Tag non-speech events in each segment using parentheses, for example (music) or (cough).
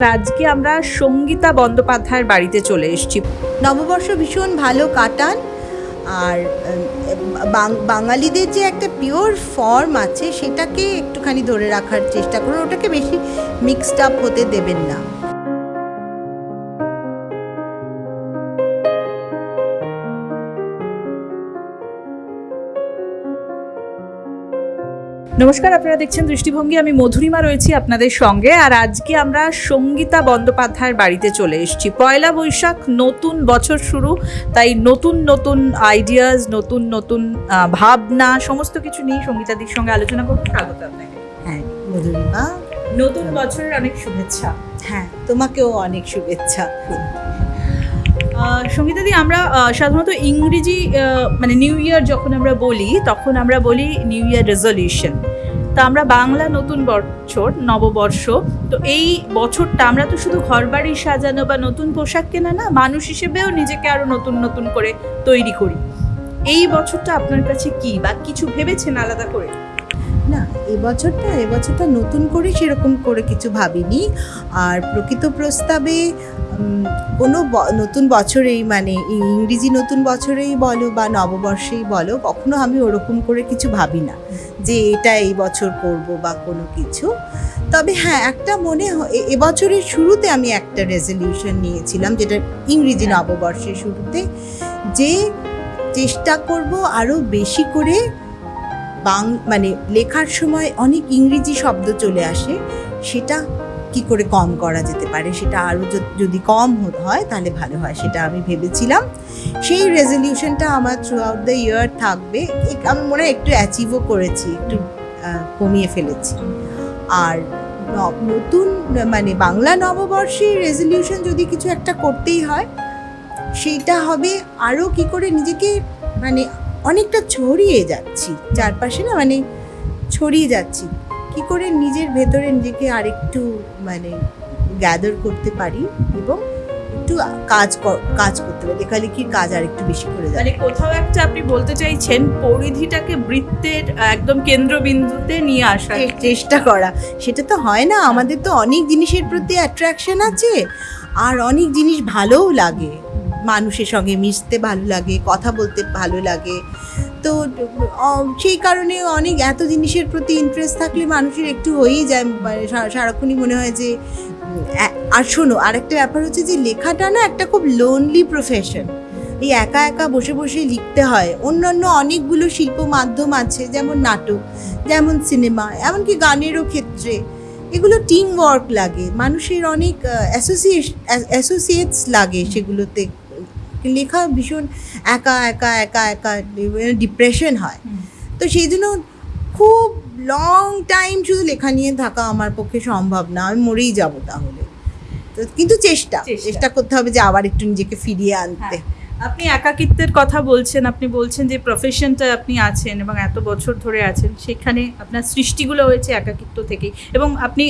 আজকে আমরা সঙ্গীতা বন্দ্যোপাধ্যায়ের বাড়িতে চলে এসেছি। নববর্ষ ভীষণ ভালো কাটান। আর বাঙালিদের যে একটা পিওর ফর্ম আছে, সেটাকে একটুখানি ধরে রাখার চেষ্টা করুন। ওটাকে বেশি মিক্সড আপ হতে দেবেন না। নমস্কার আপনারা দেখছেন দৃষ্টিভঙ্গি। আমি মধুরিমা রয়েছি আপনাদের সঙ্গে আর আজকে আমরা সঙ্গীতা বন্দ্যোপাধ্যায়ের বাড়িতে চলে এসেছি। পয়লা বৈশাখ নতুন বছর শুরু তাই নতুন নতুন আইডিয়াস নতুন নতুন ভাবনা সমস্ত কিছু নিয়ে সঙ্গীতাদির সঙ্গে আলোচনা করতে স্বাগত আপনাকে। হ্যাঁ মধুরিমা। নতুন বছরের অনেক শুভেচ্ছা। হ্যাঁ তোমাকেও অনেক শুভেচ্ছা। সঙ্গীতাদি, আমরা সাধারণত ইংরেজি মানে নিউ ইয়ার যখন আমরা বলি, তখন আমরা বলি নিউ ইয়ার রেজলিউশন। তা আমরা বাংলা নতুন বছর, নববর্ষ, তো এই বছরটা আমরা তো শুধু ঘরবাড়ি সাজানো বা নতুন পোশাক কেনা না, মানুষ হিসেবেও নিজেকে আরও নতুন নতুন করে তৈরি করি। এই বছরটা আপনার কাছে কি বা কিছু ভেবেছেন আলাদা করে? এবছরটা এবছরটা নতুন করে সেরকম করে কিছু ভাবিনি। আর প্রকৃত প্রস্তাবে কোনো নতুন বছরেই মানে ইংরেজি নতুন বছরেই বলো বা নববর্ষেই বলো, কখনো আমি ওরকম করে কিছু ভাবি না যে এটা এই বছর করব বা কোনো কিছু। তবে হ্যাঁ একটা মনে হয় এবছরের শুরুতে আমি একটা রেজলিউশন নিয়েছিলাম যেটা ইংরেজি নববর্ষের শুরুতে যে চেষ্টা করব আরও বেশি করে বাং মানে লেখার সময় অনেক ইংরেজি শব্দ চলে আসে, সেটা কি করে কম করা যেতে পারে? সেটা আরও যদি কম হয় তাহলে ভালো হয়, সেটা আমি ভেবেছিলাম। সেই রেজলিউশনটা আমার থ্রু আউট দ্য ইয়ার থাকবে আমি মনে হয় একটু অ্যাচিভও করেছি, একটু কমিয়ে ফেলেছি। আর নতুন মানে বাংলা নববর্ষে রেজলিউশন যদি কিছু একটা করতেই হয়, সেইটা হবে আরও কি করে নিজেকে মানে অনেকটা ছড়িয়ে যাচ্ছি। চারপাশে না মানে ছড়িয়ে যাচ্ছি। কি করে নিজের ভেতরে নিজেকে আরেকটু মানে গ্যাদার করতে পারি এবং একটু কাজ কাজ করতে পারি। লেখালেখির কাজ আর একটু বেশি করে মানে কোথাও একটা আপনি বলতে চাইছেন পরিধিটাকে বৃত্তের একদম কেন্দ্রবিন্দুতে নিয়ে আসা চে- চেষ্টা করা। সেটা তো হয় না। আমাদের তো অনেক জিনিসের প্রতি অ্যাট্রাকশন আছে। আর অনেক জিনিস ভালোও লাগে। মানুষের সঙ্গে মিশতে ভালো লাগে, কথা বলতে ভালো লাগে। তো সেই কারণে অনেক এত জিনিসের প্রতি ইন্টারেস্ট থাকলে মানুষের একটু হয়েই যায়। মানে সারাক্ষণই মনে হয় যে আর শোনো, আরেকটা ব্যাপার হচ্ছে যে, লেখাটা না একটা খুব লোনলি প্রফেশন এই একা একা বসে বসে লিখতে হয়। অন্যান্য অনেকগুলো শিল্প মাধ্যম আছে, যেমন নাটক, যেমন সিনেমা এমনকি গানেরও ক্ষেত্রে। এগুলো টিম ওয়ার্ক লাগে। মানুষের অনেক অ্যাসোসিয়েটস লাগে সেগুলোতে। লেখা ভীষণ একা একা একা একা ডিপ্রেশন হয়। তো সেই জন্য খুব লং টাইম শুধু লেখা নিয়ে থাকা আমার পক্ষে সম্ভব না। আমি মরেই যাব তাহলে। তো কিন্তু চেষ্টা। চেষ্টা। চেষ্টা করতে হবে যে আবার একটু নিজেকে ফিরিয়ে আনতে। হ্যাঁ। আপনি একাকিত্বের কথা বলছেন আপনি বলছেন যে প্রফেশনটা আপনি আছেন এবং এত বছর ধরে আছেন সেখানে আপনার সৃষ্টিগুলো হয়েছে একাকিত্ব থেকেই এবং আপনি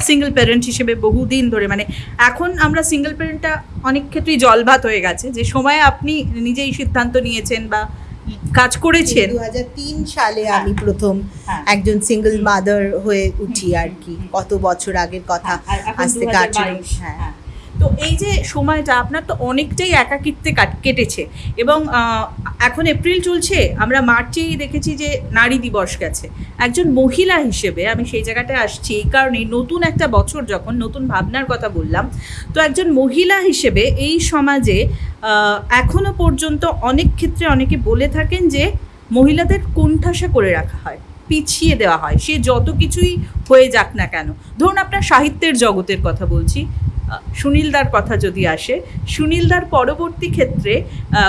সিঙ্গেল প্যারেন্ট হিসেবে বহুদিন ধরে মানে এখন আমরা সিঙ্গেল প্যারেন্টটা অনেক ক্ষেত্রেই জলভাত হয়ে গেছে যে সময় আপনি নিজেই সিদ্ধান্ত নিয়েছেন বা কাজ করেছেন দু তিন সালে হ্যাঁ। আমি প্রথম হ্যাঁ। একজন সিঙ্গেল মাদার হয়ে উঠি আর কি কত বছর আগের কথা আজ থেকে 2022 হ্যাঁ। তো এই যে সময়টা আপনার তো অনেকটাই একাকিত্বে কাট- কেটেছে এবং এখন এপ্রিল চলছে আমরা মার্চেই দেখেছি যে নারী দিবস গেছে। একজন মহিলা হিসেবে আমি সেই জায়গাটায় আসছি এই কারণে নতুন একটা বছর যখন নতুন ভাবনার কথা বললাম তো একজন মহিলা হিসেবে এই সমাজে আহ, এখনও পর্যন্ত অনেক ক্ষেত্রে অনেকে বলে থাকেন যে মহিলাদের কোণঠাসা করে রাখা হয় পিছিয়ে দেওয়া হয় সে যত কিছুই হয়ে যাক না কেন। ধরুন আপনার সাহিত্যের জগতের কথা বলছি সুনীলদার কথা যদি আসে সুনীলদার পরবর্তী ক্ষেত্রে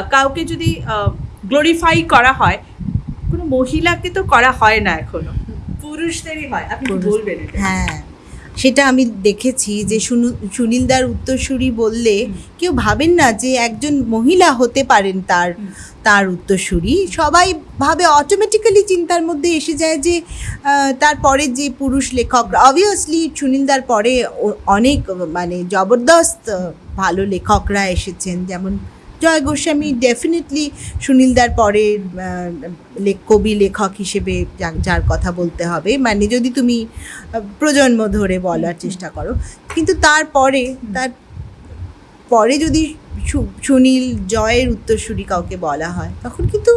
কাউকে যদি গ্লোরিফাই করা হয় কোনো মহিলাকে তো করা হয় না এখনও। পুরুষদেরই হয়। আপনি বলবেন হ্যাঁ। সেটা আমি দেখেছি যে সুনু- সুনীলদার উত্তরসূরি বললে কেউ ভাবেন না যে একজন মহিলা হতে পারেন তার তার উত্তরসূরি। সবাই ভাবে অটোমেটিক্যালি চিন্তার মধ্যে এসে যায় যে তারপরে যে পুরুষ লেখক অবভিয়াসলি সুনীলদার পরে অনেক মানে জবরদস্ত ভালো লেখকরা এসেছেন। যেমন জয় গোস্বামী ডেফিনেটলি সুনীলদার পরে লেখ কবি লেখক হিসেবে যার কথা বলতে হবে। মানে যদি তুমি প্রজন্ম ধরে বলার চেষ্টা করো। কিন্তু তারপরে তার পরে যদি সুনীল জয়ের উত্তরসূরি কাউকে বলা হয় তখন কিন্তু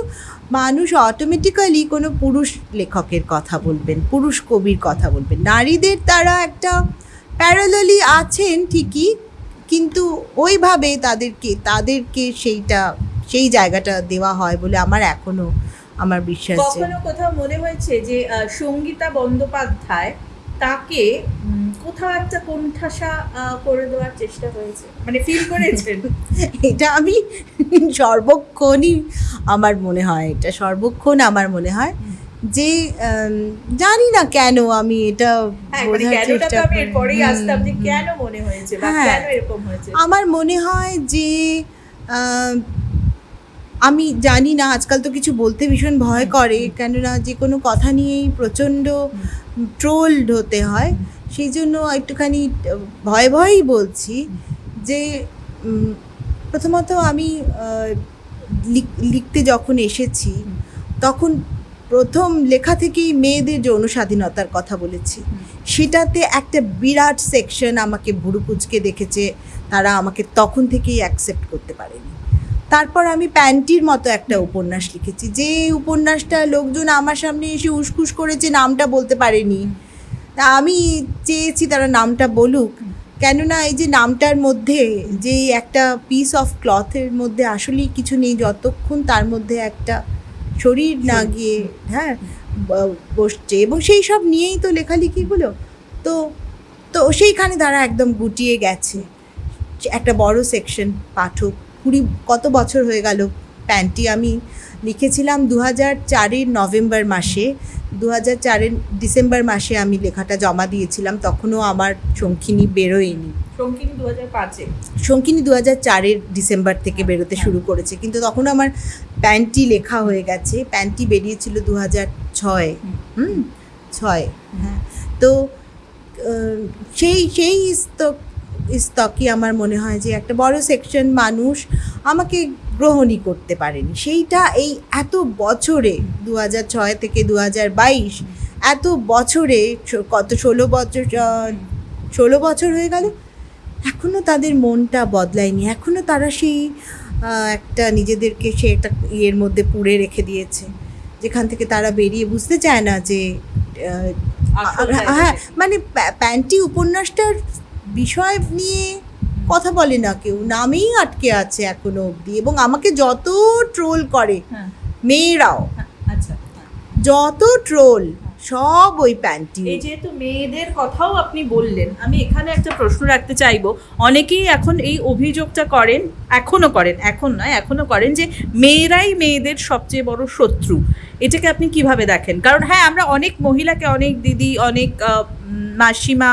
মানুষ অটোমেটিক্যালি কোনো পুরুষ লেখকের কথা বলবেন পুরুষ কবির কথা বলবেন। নারীদের তারা একটা প্যারালালি আছেন ঠিকই কিন্তু ওইভাবে তাদেরকে তাদেরকে সেইটা সেই জায়গাটা দেওয়া হয় বলে আমার এখনও আমার বিশ্বাস কখনো কোথাও মনে হয়েছে যে সঙ্গীতা বন্দ্যোপাধ্যায় তাকে কোথাও একটা কোণঠাসা করে দেওয়ার চেষ্টা হয়েছে মানে ফিল করেছেন? (laughs) এটা আমি সর্বক্ষণই আমার মনে হয় এটা সর্বক্ষণ আমার মনে হয়। যে জানি না কেন আমি এটা হ্যাঁ মানে হ্যাঁ। আমার মনে হয় যে আমি জানি না আজকাল তো কিছু বলতে ভীষণ ভয় করে কেননা যে কোনো কথা নিয়েই প্রচণ্ড ট্রোলড হতে হয়। সেই জন্য একটুখানি ভয় ভয়ই বলছি যে প্রথমত আমি লিখ- লিখতে যখন এসেছি তখন প্রথম লেখা থেকেই মেয়েদের যৌন স্বাধীনতার কথা বলেছি, সেটাতে একটা বিরাট সেকশন আমাকে ভুরু কুচকে দেখেছে, তারা আমাকে তখন থেকেই অ্যাকসেপ্ট করতে পারেনি। তারপর আমি প্যান্টির মতো একটা উপন্যাস লিখেছি, যে উপন্যাসটা লোকজন আমার সামনে এসে উসকুস করেছে, নামটা বলতে পারেনি। তা আমি চেয়েছি তারা নামটা বলুক, কেননা এই যে নামটার মধ্যে যে একটা পিস অফ ক্লথের মধ্যে আসলেই কিছু নেই, যতক্ষণ তার মধ্যে একটা শরীর না গিয়ে হ্যাঁ বসছে এবং সেই সব নিয়েই তো লেখালেখিগুলো। তো তো সেইখানে তারা একদম গুটিয়ে গেছে। একটা বড় সেকশন পাঠক। কুড়ি কত বছর হয়ে গেল? প্যান্টটি আমি লিখেছিলাম দু হাজার চারের নভেম্বর মাসে। দু হাজার চারের ডিসেম্বর মাসে আমি লেখাটা জমা দিয়েছিলাম তখনও আমার শঙ্খিনী বেরোয়নি। শঙ্কিনী দু হাজার পাঁচে? শঙ্কিনী দু হাজার চারের ডিসেম্বর থেকে বেরোতে শুরু করেছে কিন্তু তখন আমার প্যান্টটি লেখা হয়ে গেছে প্যান্টটি বেরিয়েছিল দু হাজার ছয়। হুম। ছয়। হ্যাঁ। তো সেই সেই স্তক স্তকই আমার মনে হয় যে একটা বড় সেকশন মানুষ আমাকে গ্রহণই করতে পারেনি। সেইটা এই এত বছরে দু হাজার ছয় থেকে দু হাজার বাইশ এত বছরে কত ষোলো বছর ষোলো বছর হয়ে গেল এখনও তাদের মনটা বদলায়নি। এখনও তারা সেই একটা নিজেদেরকে সে একটা ইয়ের মধ্যে পুড়ে রেখে দিয়েছে যেখান থেকে তারা বেরিয়ে বুঝতে চায় না যে হ্যাঁ মানে প্যান্টি উপন্যাসটার বিষয় নিয়ে কথা বলে না কেউ নামেই আটকে আছে এখনও অবধি এবং আমাকে যত ট্রোল করে হ্যাঁ মেয়েরাও হ্যাঁ, আচ্ছা হ্যাঁ। যত ট্রোল সব ওই প্যান্টি এই যেহেতু মেয়েদের কথাও আপনি বললেন আমি এখানে একটা প্রশ্ন রাখতে চাইব। অনেকেই এখন এই অভিযোগটা করেন এখনও করেন এখন নয় এখনও করেন যে মেয়েরাই মেয়েদের সবচেয়ে বড় শত্রু। এটাকে আপনি কীভাবে দেখেন? কারণ হ্যাঁ আমরা অনেক মহিলাকে অনেক দিদি অনেক মাসিমা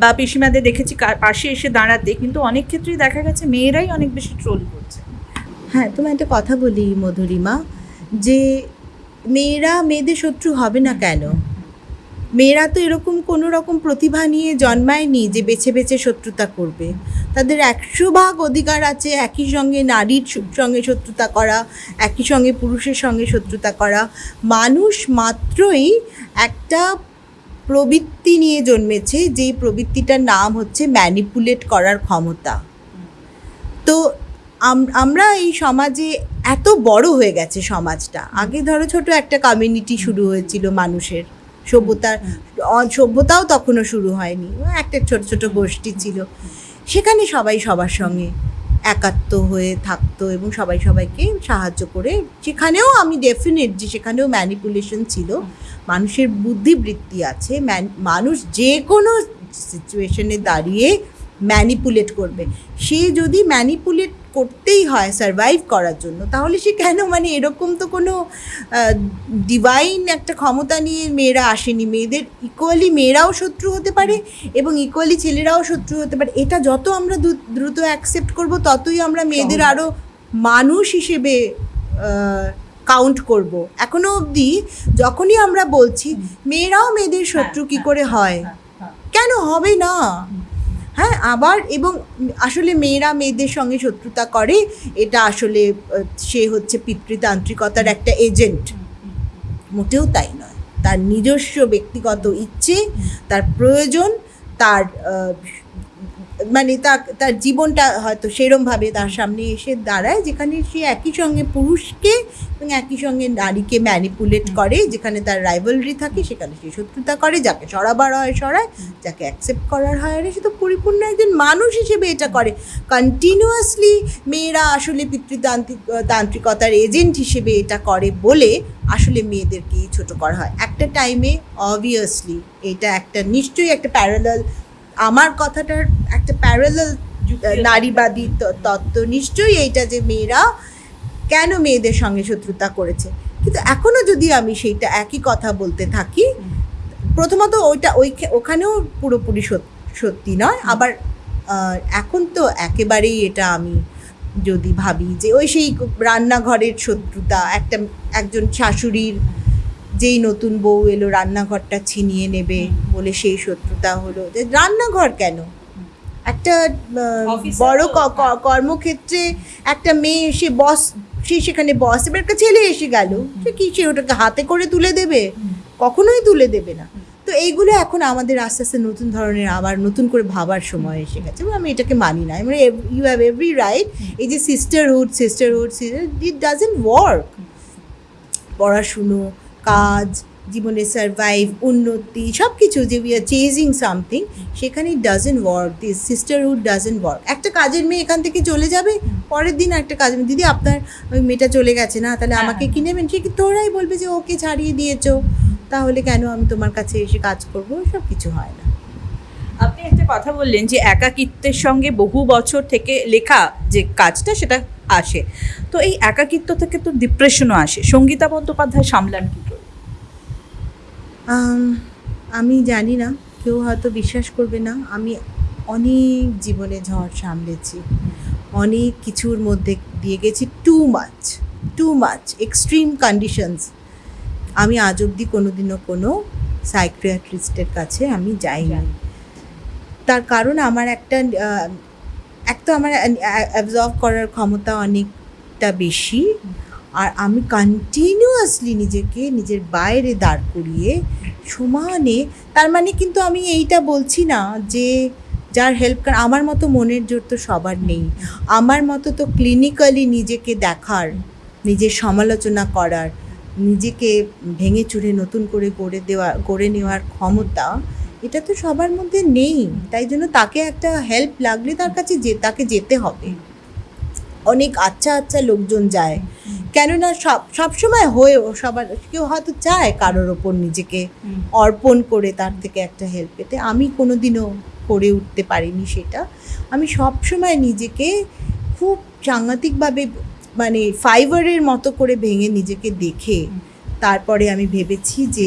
বা পিসিমাদের দেখেছি পাশে এসে দাঁড়াতে কিন্তু অনেক ক্ষেত্রেই দেখা গেছে মেয়েরাই অনেক বেশি ট্রোল করছে। হ্যাঁ তোমায় একটা কথা বলি মধুরিমা যে মেয়েরা মেয়েদের শত্রু হবে না কেন? মেয়েরা তো এরকম কোনো রকম প্রতিভা নিয়ে জন্মায়নি যে বেছে বেছে শত্রুতা করবে। তাদের একশো ভাগ অধিকার আছে, একই সঙ্গে নারীর সঙ্গে শত্রুতা করা, একই সঙ্গে পুরুষের সঙ্গে শত্রুতা করা। মানুষ মাত্রই একটা প্রবৃত্তি নিয়ে জন্মেছে, যেই প্রবৃত্তিটার নাম হচ্ছে ম্যানিপুলেট করার ক্ষমতা। তো আমরা এই সমাজে এত বড় হয়ে গেছে সমাজটা। আগে ধরো ছোট একটা কমিউনিটি শুরু হয়েছিল মানুষের। সভ্যতার সভ্যতাও তখনও শুরু হয়নি। একটা ছোট ছোট গোষ্ঠী ছিল। সেখানে সবাই সবার সঙ্গে একাত্ম হয়ে থাকতো এবং সবাই সবাইকে সাহায্য করে। সেখানেও আমি ডেফিনেট যে সেখানেও ম্যানিপুলেশন ছিল। মানুষের বুদ্ধিবৃত্তি আছে। ম্যান- মানুষ যে কোনো সিচুয়েশনে দাঁড়িয়ে ম্যানিপুলেট করবে। সে যদি ম্যানিপুলেট করতেই হয় সারভাইভ করার জন্য। তাহলে সে কেন? মানে এরকম তো কোনো ডিভাইন একটা ক্ষমতা নিয়ে মেয়েরা আসেনি। মেয়েদের ইকুয়ালি মেয়েরাও শত্রু হতে পারে এবং ইকুয়ালি ছেলেরাও শত্রু হতে পারে। এটা যত আমরা দ্রু- দ্রুত অ্যাকসেপ্ট করব ততই আমরা মেয়েদের আরও মানুষ হিসেবে কাউন্ট করব। এখনও অবধি যখনই আমরা বলছি মেয়েরাও মেয়েদের শত্রু হ্যাঁ, কি হ্যাঁ, করে হ্যাঁ, হ্যাঁ। কেন? হবে না। হ্যাঁ আবার এবং আসলে মেয়েরা মেয়েদের সঙ্গে শত্রুতা করে, এটা আসলে সে হচ্ছে পিতৃতান্ত্রিকতার একটা এজেন্ট। মোটেও তাই নয়। তার নিজস্ব ব্যক্তিগত ইচ্ছে, তার প্রয়োজন, তার মানে তার তার জীবনটা হয়তো সেরমভাবে তার সামনে এসে দাঁড়ায় যেখানে সে একই সঙ্গে পুরুষকে এবং একই সঙ্গে নারীকে ম্যানিপুলেট করে যেখানে তার রাইভালরি থাকে সেখানে সে শত্রুতা করে যাকে সরাবার হয় সরায় যাকে অ্যাকসেপ্ট করার হয়। আরে সে তো পরিপূর্ণ একজন মানুষ হিসেবে এটা করে। কন্টিনিউয়াসলি মেয়েরা আসলে পিতৃতান্ত্রিক তান্ত্রিকতার এজেন্ট হিসেবে এটা করে বলে আসলে মেয়েদেরকেই ছোট করা হয়। একটা টাইমে অবভিয়াসলি এটা একটা নিশ্চয়ই একটা প্যারালাল আমার কথাটার একটা প্যারালাল নারীবাদী তত্ত্ব নিশ্চয়ই এইটা যে মেয়েরা কেন মেয়েদের সঙ্গে শত্রুতা করেছে। কিন্তু এখনও যদি আমি সেইটা একই কথা বলতে থাকি প্রথমত ওইটা ওই ওখানেও পুরোপুরি সত্যি নয়। আবার এখন তো একেবারেই এটা আমি যদি ভাবি যে ওই সেই রান্নাঘরের শত্রুতা একটা একজন শাশুড়ির যেই নতুন বউ এলো রান্নাঘরটা ছিনিয়ে নেবে বলে সেই শত্রুতা হলো। যে রান্নাঘর কেন? একটা বড় ক- কর্মক্ষেত্রে একটা মেয়ে এসে বস সে সেখানে বস এবার একটা ছেলে এসে গেল। সে কি সে ওটাকে হাতে করে তুলে দেবে? কখনোই তুলে দেবে না। তো এইগুলো এখন আমাদের আস্তে আস্তে নতুন ধরনের আবার নতুন করে ভাবার সময় এসে গেছে। আমি এটাকে মানি না। মানে ইউ হ্যাভ এভরি রাইট এই যে sisterhood sisterhood it doesn't work পড়াশুনো কাজ জীবনে সার্ভাইভ উন্নতি সব কিছু যে উই আর চেজিং সামথিং সেখানে doesn't work this sisterhood doesn't work একটা কাজের মেয়ে এখান থেকে চলে যাবে পরের দিন একটা মেয়ে দিদি আপনার ওই মেয়েটা চলে গেছে না তাহলে হ্যাঁ, আমাকে। কি নেবেন? সে কি তোরাই বলবে যে ওকে ছাড়িয়ে দিয়েছ। তাহলে কেন আমি তোমার কাছে এসে কাজ করব? সব কিছু হয় না। আপনি একটা কথা বললেন যে একাকিত্বের সঙ্গে বহু বছর থেকে লেখা যে কাজটা সেটা আসে। তো এই একাকিত্ব থেকে তো ডিপ্রেশনও আসে। সঙ্গীতা বন্দ্যোপাধ্যায় সামলান কী করে? আমি জানি না। কেউ হয়তো বিশ্বাস করবে না। আমি অনেক জীবনে ঝড় সামলেছি। অনেক কিছুর মধ্যে দিয়ে গেছি। Too much too much extreme conditions আমি আজ অবধি কোনোদিনও কোনো সাইক্রিয়াট্রিস্টের কাছে আমি যাইনি। তার কারণ আমার একটা এক তো আমার অ্যাবজর্ভ করার ক্ষমতা অনেকটা বেশি। আর আমি কন্টিনিউয়াসলি নিজেকে, নিজের বাইরে দাঁড় করিয়ে সমানে, তার মানে কিন্তু আমি এইটা বলছি না যে যার হেল্প কার আমার মতো মনের জোর তো সবার নেই। আমার মতো তো ক্লিনিক্যালি নিজেকে দেখার, নিজের সমালোচনা করার, নিজেকে ভেঙে চুরে নতুন করে গড়ে দেওয়া গড়ে নেওয়ার ক্ষমতা এটা তো সবার মধ্যে নেই। তাই জন্য তাকে একটা হেল্প লাগলে তার কাছে যে তাকে যেতে হবে। অনেক আচ্ছা আচ্ছা লোকজন যায়। কেননা সব সবসময় হয়েও সবার কেউ হয়তো চায় কারোর ওপর নিজেকে অর্পণ করে তার থেকে একটা হেল্প পেতে। আমি কোনোদিনও করে উঠতে পারিনি সেটা। আমি সব সময় নিজেকে খুব সাংঘাতিকভাবে মানে ফাইবারের মতো করে ভেঙে নিজেকে দেখে তারপরে আমি ভেবেছি যে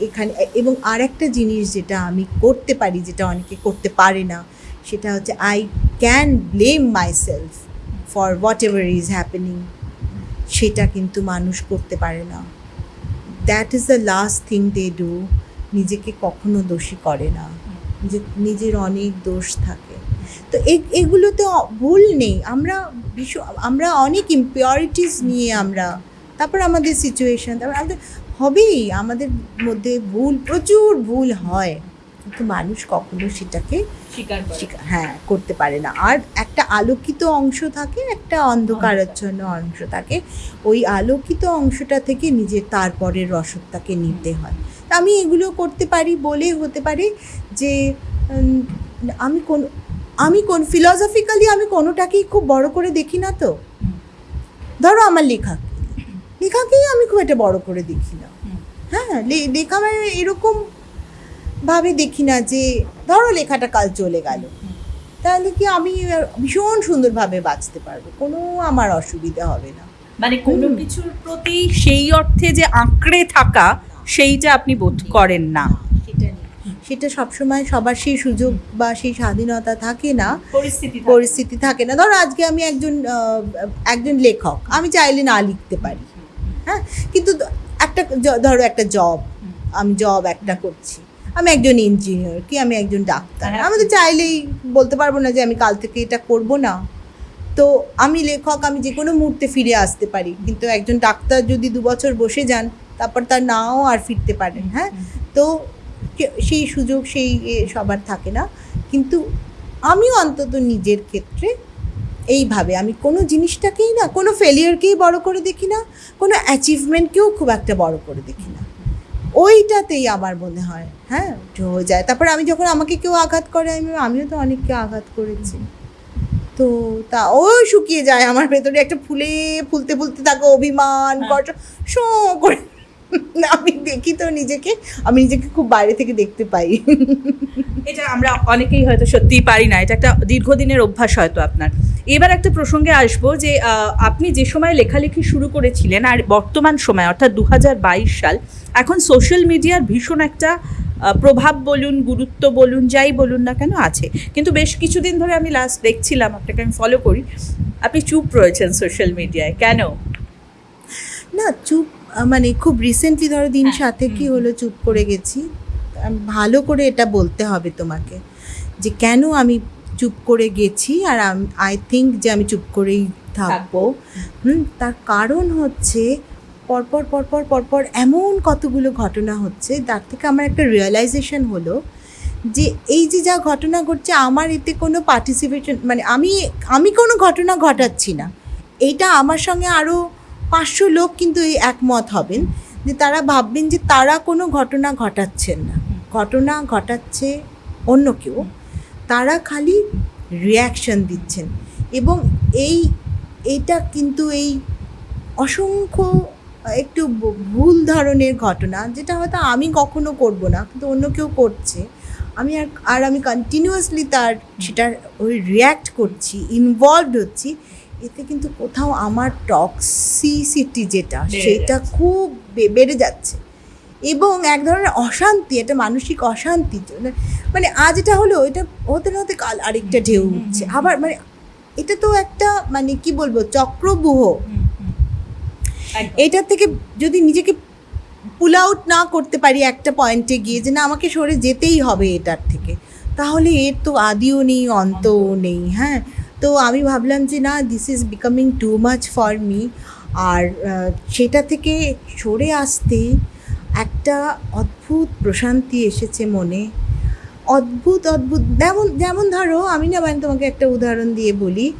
এখানে, এবং আর একটা জিনিস যেটা আমি করতে পারি, যেটা অনেকে করতে পারে না, সেটা হচ্ছে I can blame myself for whatever is happening সেটা কিন্তু মানুষ করতে পারে না। That is the last thing they do নিজেকে কখনো দোষী করে না। নিজে, নিজের অনেক দোষ থাকে। তো এগুলোতে ভুল নেই। আমরা বিশ্ব আমরা অনেক ইম্পিওরিটিস নিয়ে আমরা, তারপর আমাদের সিচুয়েশন তারপর আমাদের হবেই। আমাদের মধ্যে ভুল প্রচুর ভুল হয়। কিন্তু মানুষ কখনো সেটাকে হ্যাঁ করতে পারে না। আর একটা আলোকিত অংশ থাকে একটা অন্ধকারাচ্ছন্ন অংশ থাকে। ওই আলোকিত অংশটা থেকে নিজের তারপরের রসদটাকে নিতে হয়। তা আমি এগুলো করতে পারি বলে হতে পারে যে আমি কোন আমি কোন ফিলসফিক্যালি আমি কোনোটাকেই খুব বড় করে দেখি না তো। ধরো আমার লেখা। লেখাকেই আমি খুব একটা বড় করে দেখি না। হ্যাঁ লেখা মানে এরকম ভাবে দেখি না যে ধরো লেখাটা কাল চলে গেল। তাহলে কি আমি ভীষণ সুন্দরভাবে বাঁচতে পারব? কোনো আমার অসুবিধা হবে না। মানে কোনো কিছুর প্রতি সেই অর্থে যে আঁকড়ে থাকা সেইটা আপনি বোধ করেন না। সেটা সবসময় সবার সেই সুযোগ বা সেই স্বাধীনতা থাকে না। পরিস্থিতি পরিস্থিতি থাকে না। ধরো আজকে আমি একজন একজন লেখক। আমি চাইলে না লিখতে পারি। কিন্তু একটা ধরো একটা জব আমি জব একটা করছি। আমি একজন ইঞ্জিনিয়ার কি আমি একজন ডাক্তার? হ্যাঁ। আমি তো চাইলেই বলতে পারব না যে আমি কাল থেকে এটা করব না। তো আমি লেখক আমি যে কোনো মুহূর্তে ফিরে আসতে পারি। কিন্তু একজন ডাক্তার যদি দু বছর বসে যান তারপর তার নাও আর ফিরতে পারেন হ্যাঁ? তো সেই সুযোগ সেই সবার থাকে না। কিন্তু আমি অন্তত নিজের ক্ষেত্রে এইভাবে আমি কোনো জিনিসটাকেই না কোনো ফেলিয়ারকেই বড় করে দেখি না কোনো অ্যাচিভমেন্টকেও খুব একটা বড় করে দেখি না। ওইটাতেই আমার মনে হয় হ্যাঁ হয়ে যায়। তারপর আমি যখন আমাকে কেউ আঘাত করে আমি আমিও তো অনেককে আঘাত করেছি। তো তা ও শুকিয়ে যায় আমার ভেতরে একটা ফুলে ফুলতে ফুলতে থাকো অভিমান হ্যাঁ। কষ্ট শো করে। আমি দেখি তো নিজেকে আমি নিজেকে খুব বাইরে থেকে দেখতে পাই। এটা আমরা অনেকেই হয়তো সত্যিই পারি না এটা একটা দীর্ঘদিনের অভ্যাস হয়তো আপনার। এবার একটা প্রসঙ্গে আসব যে আপনি যে সময় লেখালেখি শুরু করেছিলেন আর বর্তমান সময় অর্থাৎ দু হাজার বাইশ সাল এখন সোশ্যাল মিডিয়ার ভীষণ একটা প্রভাব বলুন গুরুত্ব বলুন যাই বলুন না কেন আছে। কিন্তু বেশ কিছুদিন ধরে আমি লাস্ট দেখছিলাম আপনাকে আমি ফলো করি আপনি চুপ রয়েছেন সোশ্যাল মিডিয়ায় কেন? না চুপ মানে খুব রিসেন্টলি ধরো দিন হ্যাঁ, সাথে কি হলো চুপ করে গেছি। ভালো করে এটা বলতে হবে তোমাকে যে কেন আমি চুপ করে গেছি আর আই থিঙ্ক যে আমি চুপ করেই থাকব। হুম তার কারণ হচ্ছে পরপর পরপর পরপর এমন কতগুলো ঘটনা হচ্ছে তার থেকে আমার একটা রিয়েলাইজেশন হলো যে এই যে যা ঘটনা ঘটছে আমার এতে কোনো পার্টিসিপেশন মানে আমি আমি কোনো ঘটনা ঘটাচ্ছি না। এইটা আমার সঙ্গে আরও পাঁচশো লোক কিন্তু এই একমত হবেন যে তারা ভাববেন যে তারা কোনো ঘটনা ঘটাচ্ছেন না। ঘটনা ঘটাচ্ছে অন্য কেউ। তারা খালি রিয়াকশন দিচ্ছেন। এবং এই এইটা কিন্তু এই অসংখ্য একটু ভুল ধরনের ঘটনা যেটা হয়তো আমি কখনো করব না কিন্তু অন্য কেউ করছে। আমি আর আর আমি কন্টিনিউয়াসলি তার সেটার ওই রিয়্যাক্ট করছি ইনভলভড হচ্ছি। এতে কিন্তু কোথাও আমার টক্সিসিটি যেটা সেটা খুব বেড়ে যাচ্ছে। এবং এক ধরনের অশান্তি একটা মানসিক অশান্তি। মানে- আজ এটা হলো এটা হতে না হতে কাল আরেকটা ঢেউ উঠছে। আবার মানে এটা তো একটা মানে কি বলব চক্রবুহ। এটার থেকে যদি নিজেকে পুল আউট না করতে পারি একটা পয়েন্টে গিয়ে যে না আমাকে সরে যেতেই হবে এটার থেকে তাহলে এর তো আদিও নেই অন্তও নেই। হ্যাঁ। তো আমি ভাবলাম যে না this is becoming too much for me আর সেটা থেকে সরে আসতে একটা অদ্ভুত প্রশান্তি এসেছে মনে। অদ্ভুত অদ্ভুত। যেমন যেমন ধরো আমি না মানে তোমাকে একটা উদাহরণ দিয়ে বলি।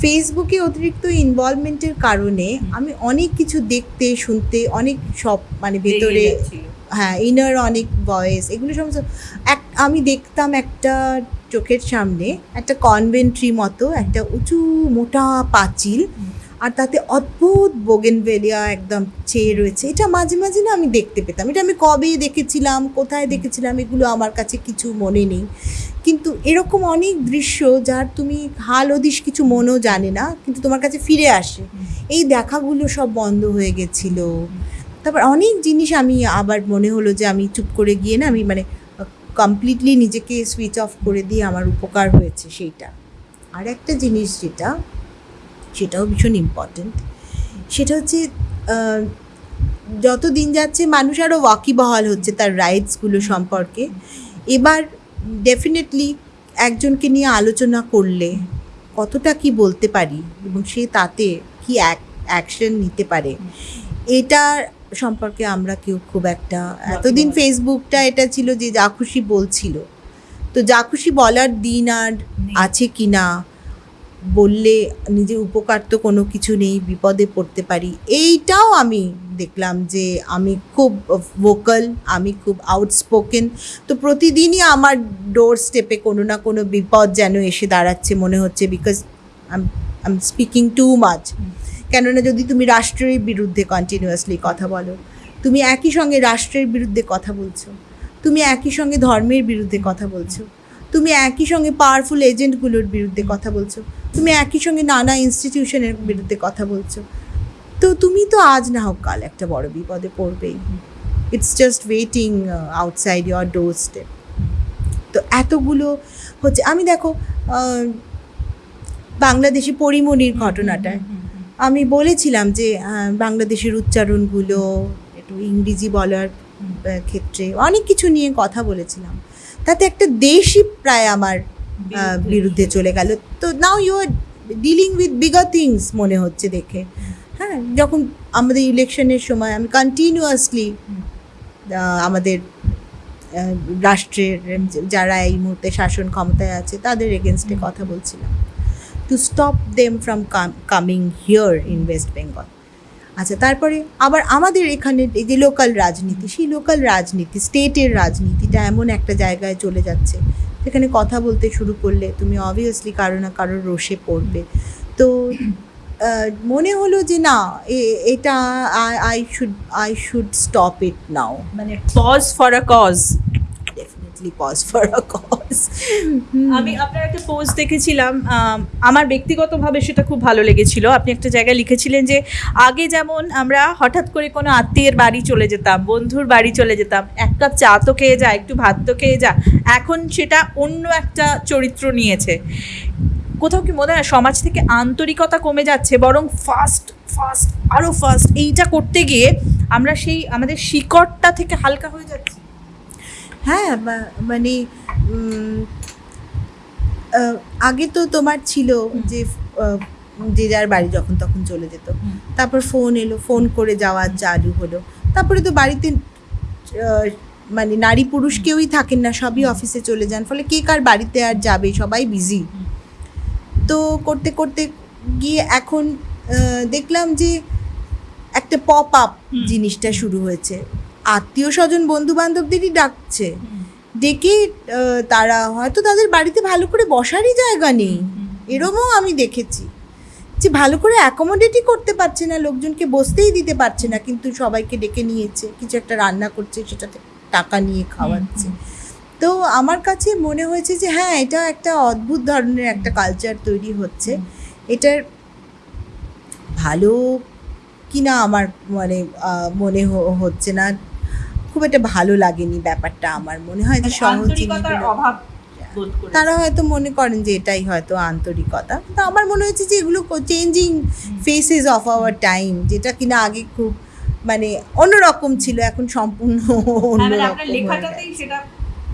ফেসবুকে অতিরিক্ত ইনভলভমেন্টের কারণে আমি অনেক কিছু দেখতে শুনতে অনেক সব মানে ভেতরে হ্যাঁ ইনার অনেক ভয়েস এগুলো সমস্ত এক আমি দেখতাম একটা চোখের সামনে একটা কনভেন্ট্রি মতো একটা উঁচু মোটা পাঁচিল। আর তাতে অদ্ভুত বোগেনভেলিয়া একদম চেয়ে রয়েছে। এটা মাঝে মাঝে না আমি দেখতে পেতাম। এটা আমি কবে দেখেছিলাম কোথায় দেখেছিলাম এগুলো আমার কাছে কিছু মনে নেই। কিন্তু এরকম অনেক দৃশ্য যার তুমি হাল হদিশ কিছু মনও জানে না কিন্তু তোমার কাছে ফিরে আসে। এই দেখাগুলো সব বন্ধ হয়ে গেছিল। তারপর অনেক জিনিস আমি আবার মনে হলো যে আমি চুপ করে গিয়ে না আমি মানে কমপ্লিটলি নিজেকে সুইচ অফ করে দিয়ে আমার উপকার হয়েছে সেইটা। আর একটা জিনিস যেটা সেটাও ভীষণ ইম্পর্ট্যান্ট সেটা হচ্ছে যত দিন যাচ্ছে মানুষ আরও ওয়াকিবহাল হচ্ছে তার রাইটসগুলো সম্পর্কে। এবার ডেফিনেটলি একজনকে নিয়ে আলোচনা করলে কতটা কি বলতে পারি এবং সে তাতে কি অ্যাকশন নিতে পারে এটা সম্পর্কে আমরা কেউ খুব একটা এতদিন ফেসবুকটা এটা ছিল যে যা খুশি বলছিল। তো যা খুশি বলার দিন আর আছে কি না বললে নিজের উপকার তো কোনো কিছু নেই, বিপদে পড়তে পারি। এইটাও আমি দেখলাম যে আমি খুব ভোকাল আমি খুব আউটস্পোকেন তো প্রতিদিনই আমার ডোর স্টেপে কোনো না কোনো বিপদ যেন এসে দাঁড়াচ্ছে মনে হচ্ছে because I am speaking too much কেননা যদি তুমি রাষ্ট্রের বিরুদ্ধে কন্টিনিউয়াসলি কথা বলো, তুমি একই সঙ্গে রাষ্ট্রের বিরুদ্ধে কথা বলছো, তুমি একই সঙ্গে ধর্মের বিরুদ্ধে কথা বলছো তুমি একই সঙ্গে পাওয়ারফুল এজেন্টগুলোর বিরুদ্ধে কথা বলছো। তুমি একই সঙ্গে নানা ইনস্টিটিউশনের বিরুদ্ধে কথা বলছো। তো তুমি তো আজ না হোক কাল একটা বড় বিপদে পড়বেই। It's just waiting outside your doorstep তো এতগুলো হচ্ছে আমি দেখো বাংলাদেশে পরিমণির ঘটনাটা। আমি বলেছিলাম যে বাংলাদেশের উচ্চারণগুলো একটু ইংরেজি বলার ক্ষেত্রে অনেক কিছু নিয়ে কথা বলেছিলাম। তাতে একটা দেশই প্রায় আমার বিরুদ্ধে চলে গেল। তো now you are dealing with bigger things মনে হচ্ছে দেখে। হ্যাঁ যখন আমাদের ইলেকশনের সময় আমি কন্টিনিউয়াসলি আমাদের রাষ্ট্রের যারা এই মুহূর্তে শাসন ক্ষমতায় আছে তাদের এগেনস্টে কথা বলছিলাম। To stop them from coming here in West Bengal আচ্ছা তারপরে আবার আমাদের এখানে এই যে লোকাল রাজনীতি, সেই লোকাল রাজনীতি স্টেটের রাজনীতিটা এমন একটা জায়গায় চলে যাচ্ছে। সেখানে কথা বলতে শুরু করলে তুমি অবভিয়াসলি কারও না কারোর রোষে পড়বে। তো মনে হলো যে না এটা I should I should stop it now মানে pause for a cause definitely pause for a cause আমি আপনার একটা পোস্ট দেখেছিলাম আমার ব্যক্তিগতভাবে সেটা খুব ভালো লেগেছিল। আপনি একটা জায়গায় লিখেছিলেন যে, আগে যেমন আমরা হঠাৎ করে কোনো আত্মীয়ের বাড়ি চলে যেতাম, বন্ধুর বাড়ি চলে যেতাম, এক কাপ চা তো খেয়ে যা, একটু ভাত তো খেয়ে যা, এখন সেটা অন্য একটা চরিত্র নিয়েছে। কোথাও কি মনে হয় সমাজ থেকে আন্তরিকতা কমে যাচ্ছে, বরং ফাস্ট ফাস্ট আরও ফাস্ট এইটা করতে গিয়ে আমরা সেই, আমাদের শিকড়টা থেকে হালকা হয়ে যাচ্ছি? হ্যাঁ মানে আগে তো তোমার ছিল যে যে যার বাড়ি যখন তখন চলে যেত। তারপর ফোন এলো ফোন করে যাওয়া চালু হলো। তারপরে তো বাড়িতে মানে নারী পুরুষ কেউই থাকেন না সবই অফিসে চলে যান। ফলে কে কার বাড়িতে আর যাবে সবাই বিজি তো করতে করতে গিয়ে এখন দেখলাম যে একটা পপ আপ জিনিসটা শুরু হয়েছে। আত্মীয় স্বজন বন্ধু বান্ধবদেরই ডাকছে ডেকে তারা হয়তো তাদের বাড়িতে ভালো করে বসারই জায়গা নেই। এরমও আমি দেখেছি। যে ভালো করে অ্যাকোমোডেটই করতে পারছে না লোকজনকে বসতেই দিতে পারছে না কিন্তু সবাইকে ডেকে নিয়েছে কিছু একটা রান্না করছে সেটাতে টাকা নিয়ে খাওয়াচ্ছে। তো আমার কাছে মনে হয়েছে যে হ্যাঁ এটা একটা অদ্ভুত ধরনের একটা কালচার তৈরি হচ্ছে। এটার ভালো কিনা আমার মানে মনে হচ্ছে না। খুব একটা ভালো লাগেনি ব্যাপারটা আমার মনে হয় যে সহজ মানে জিনিসগুলো- অভাব তারা হয়তো মনে করেন যে এটাই হয়তো আন্তরিকতা। তো আমার মনে হয়েছে যে এগুলো changing faces of our time যেটা কিনা আগে খুব মানে অন্যরকম ছিল এখন সম্পূর্ণ হ্যাঁ, মানে আপনার অন্যরকম লেখাটাতেই সেটা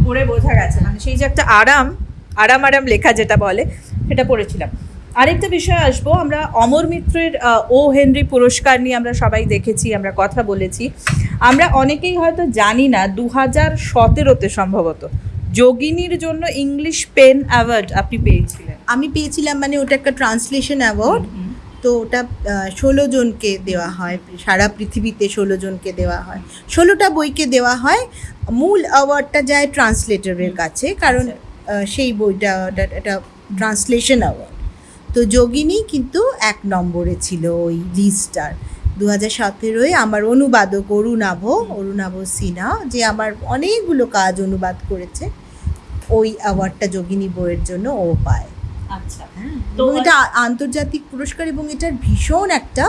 পড়ে বোঝা গেছে। মানে সেই যে একটা আরাম আরাম আরাম লেখা যেটা বলে সেটা পড়েছিলাম। আরেকটা বিষয় আসব আমরা অমর মিত্রের ও হেনরি পুরস্কার নিয়ে আমরা সবাই দেখেছি আমরা কথা বলেছি। আমরা অনেকেই হয়তো জানি না দু হাজার সতেরোতে সম্ভবত যোগিনীর জন্য ইংলিশ পেন অ্যাওয়ার্ড আপনি পেয়েছিলেন। আমি পেয়েছিলাম মানে ওটা একটা ট্রান্সলেশন অ্যাওয়ার্ড। তো ওটা ষোলো জনকে দেওয়া হয় সারা পৃথিবীতে ষোলো জনকে দেওয়া হয়। ষোলোটা বইকে দেওয়া হয়। মূল অ্যাওয়ার্ডটা যায় ট্রান্সলেটরের কাছে কারণ সেই বইটা এটা ট্রান্সলেশন অ্যাওয়ার্ড। তো যোগিনী কিন্তু এক নম্বরে ছিল ওই লিস্টটার দু হাজার সতেরোয় আমার অনুবাদক অরুণাভ অরুণাভ সিনহা যে আমার অনেকগুলো কাজ অনুবাদ করেছে ওই অ্যাওয়ার্ডটা যোগিনী বইয়ের জন্য ও পায়। আচ্ছা। তো এটা আন্তর্জাতিক পুরস্কার এবং এটার ভীষণ একটা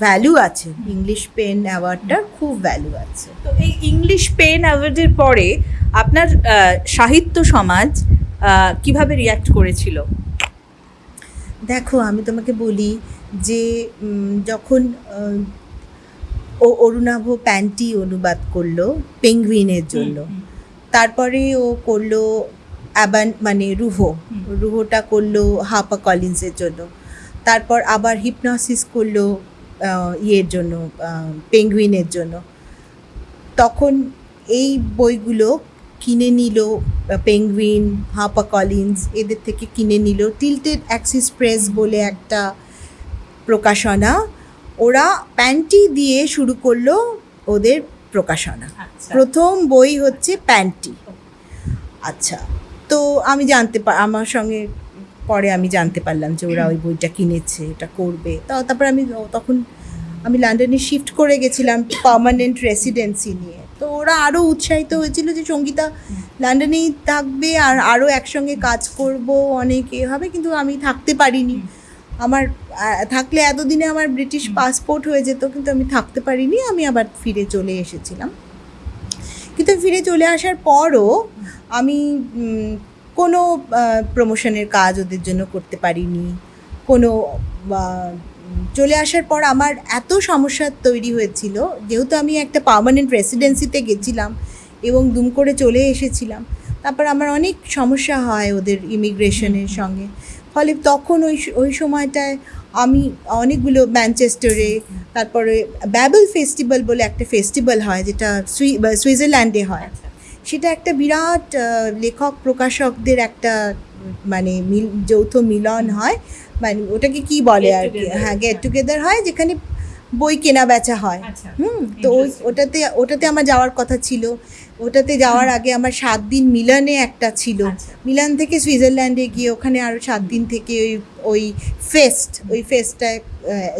ভ্যালু আছে। ইংলিশ পেন অ্যাওয়ার্ডটার খুব ভ্যালু আছে। তো এই ইংলিশ পেন অ্যাওয়ার্ডের পরে আপনার সাহিত্য সমাজ কীভাবে রিয়াক্ট করেছিল? দেখো আমি তোমাকে বলি যে যখন ও অরুণাভ প্যান্টি অনুবাদ করল পেঙ্গুইনের জন্য তারপরে ও করল অ্যাবান মানে রুহো। রুহোটা করল হাপা কলিন্সের জন্য তারপর আবার হিপনসিস করল ইয়ের জন্য পেঙ্গুইনের জন্য তখন এই বইগুলো কিনে নিল পেঙ্গুইন হাপা কলিন্স এদের থেকে কিনে নিল। টিল্টেড অ্যাক্সিস প্রেস বলে একটা প্রকাশনা। ওরা প্যান্টি দিয়ে শুরু করল ওদের প্রকাশনা। আচ্ছা। প্রথম বই হচ্ছে প্যান্টি আচ্ছা তো আমি জানতে পার আমার সঙ্গে পরে আমি জানতে পারলাম যে ওরা ওই বইটা কিনেছে এটা করবে। তা তারপর আমি তখন আমি লন্ডনে শিফট করে গেছিলাম পার্মানেন্ট রেসিডেন্সি নিয়ে। তো ওরা আরও উৎসাহিত হয়েছিল যে সঙ্গীতা লন্ডনেই থাকবে আর আরও একসঙ্গে কাজ করব অনেক এ হবে কিন্তু আমি থাকতে পারিনি। আমার থাকলে এতদিনে আমার ব্রিটিশ পাসপোর্ট হয়ে যেত কিন্তু আমি থাকতে পারিনি আমি আবার ফিরে চলে এসেছিলাম। কিন্তু ফিরে চলে আসার পরও আমি কোনো প্রমোশনের কাজ ওদের জন্য করতে পারিনি। কোনো চলে আসার পর আমার এত সমস্যা তৈরি হয়েছিল যেহেতু আমি একটা পার্মানেন্ট রেসিডেন্সিতে গেছিলাম এবং দুম করে চলে এসেছিলাম। তারপর আমার অনেক সমস্যা হয় ওদের ইমিগ্রেশনের সঙ্গে। ফলে তখন ওই ওই সময়টায় আমি অনেকগুলো ম্যানচেস্টারে তারপরে ব্যাবল ফেস্টিভ্যাল বলে একটা ফেস্টিভ্যাল হয় যেটা সুই সুইজারল্যান্ডে হয়। আচ্ছা। সেটা একটা বিরাট লেখক প্রকাশকদের একটা মানে মিল যৌথ মিলন হয়। মানে ওটাকে কি বলে আর কি? হ্যাঁ গেট। টুগেদার হয় যেখানে বই কেনা বেচা হয়। আচ্ছা হুম তো ওই ওটাতে ওটাতে আমার যাওয়ার কথা ছিল। ওটাতে যাওয়ার আগে আমার সাত দিন মিলনে একটা ছিল। আচ্ছা। মিলান থেকে সুইজারল্যান্ডে গিয়ে ওখানে আরও সাত দিন থেকে ওই ওই ফেস্ট ওই ফেস্টটায়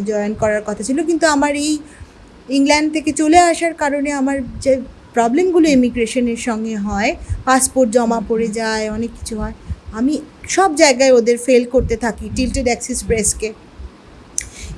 জয়েন করার কথা ছিল। কিন্তু আমার এই ইংল্যান্ড থেকে চলে আসার কারণে আমার যে প্রবলেমগুলো ইমিগ্রেশনের সঙ্গে হয় পাসপোর্ট জমা পড়ে যায় অনেক কিছু হয়। আমি সব জায়গায় ওদের ফেল করতে থাকি টিল্টেড অ্যাক্সিস প্রেসকে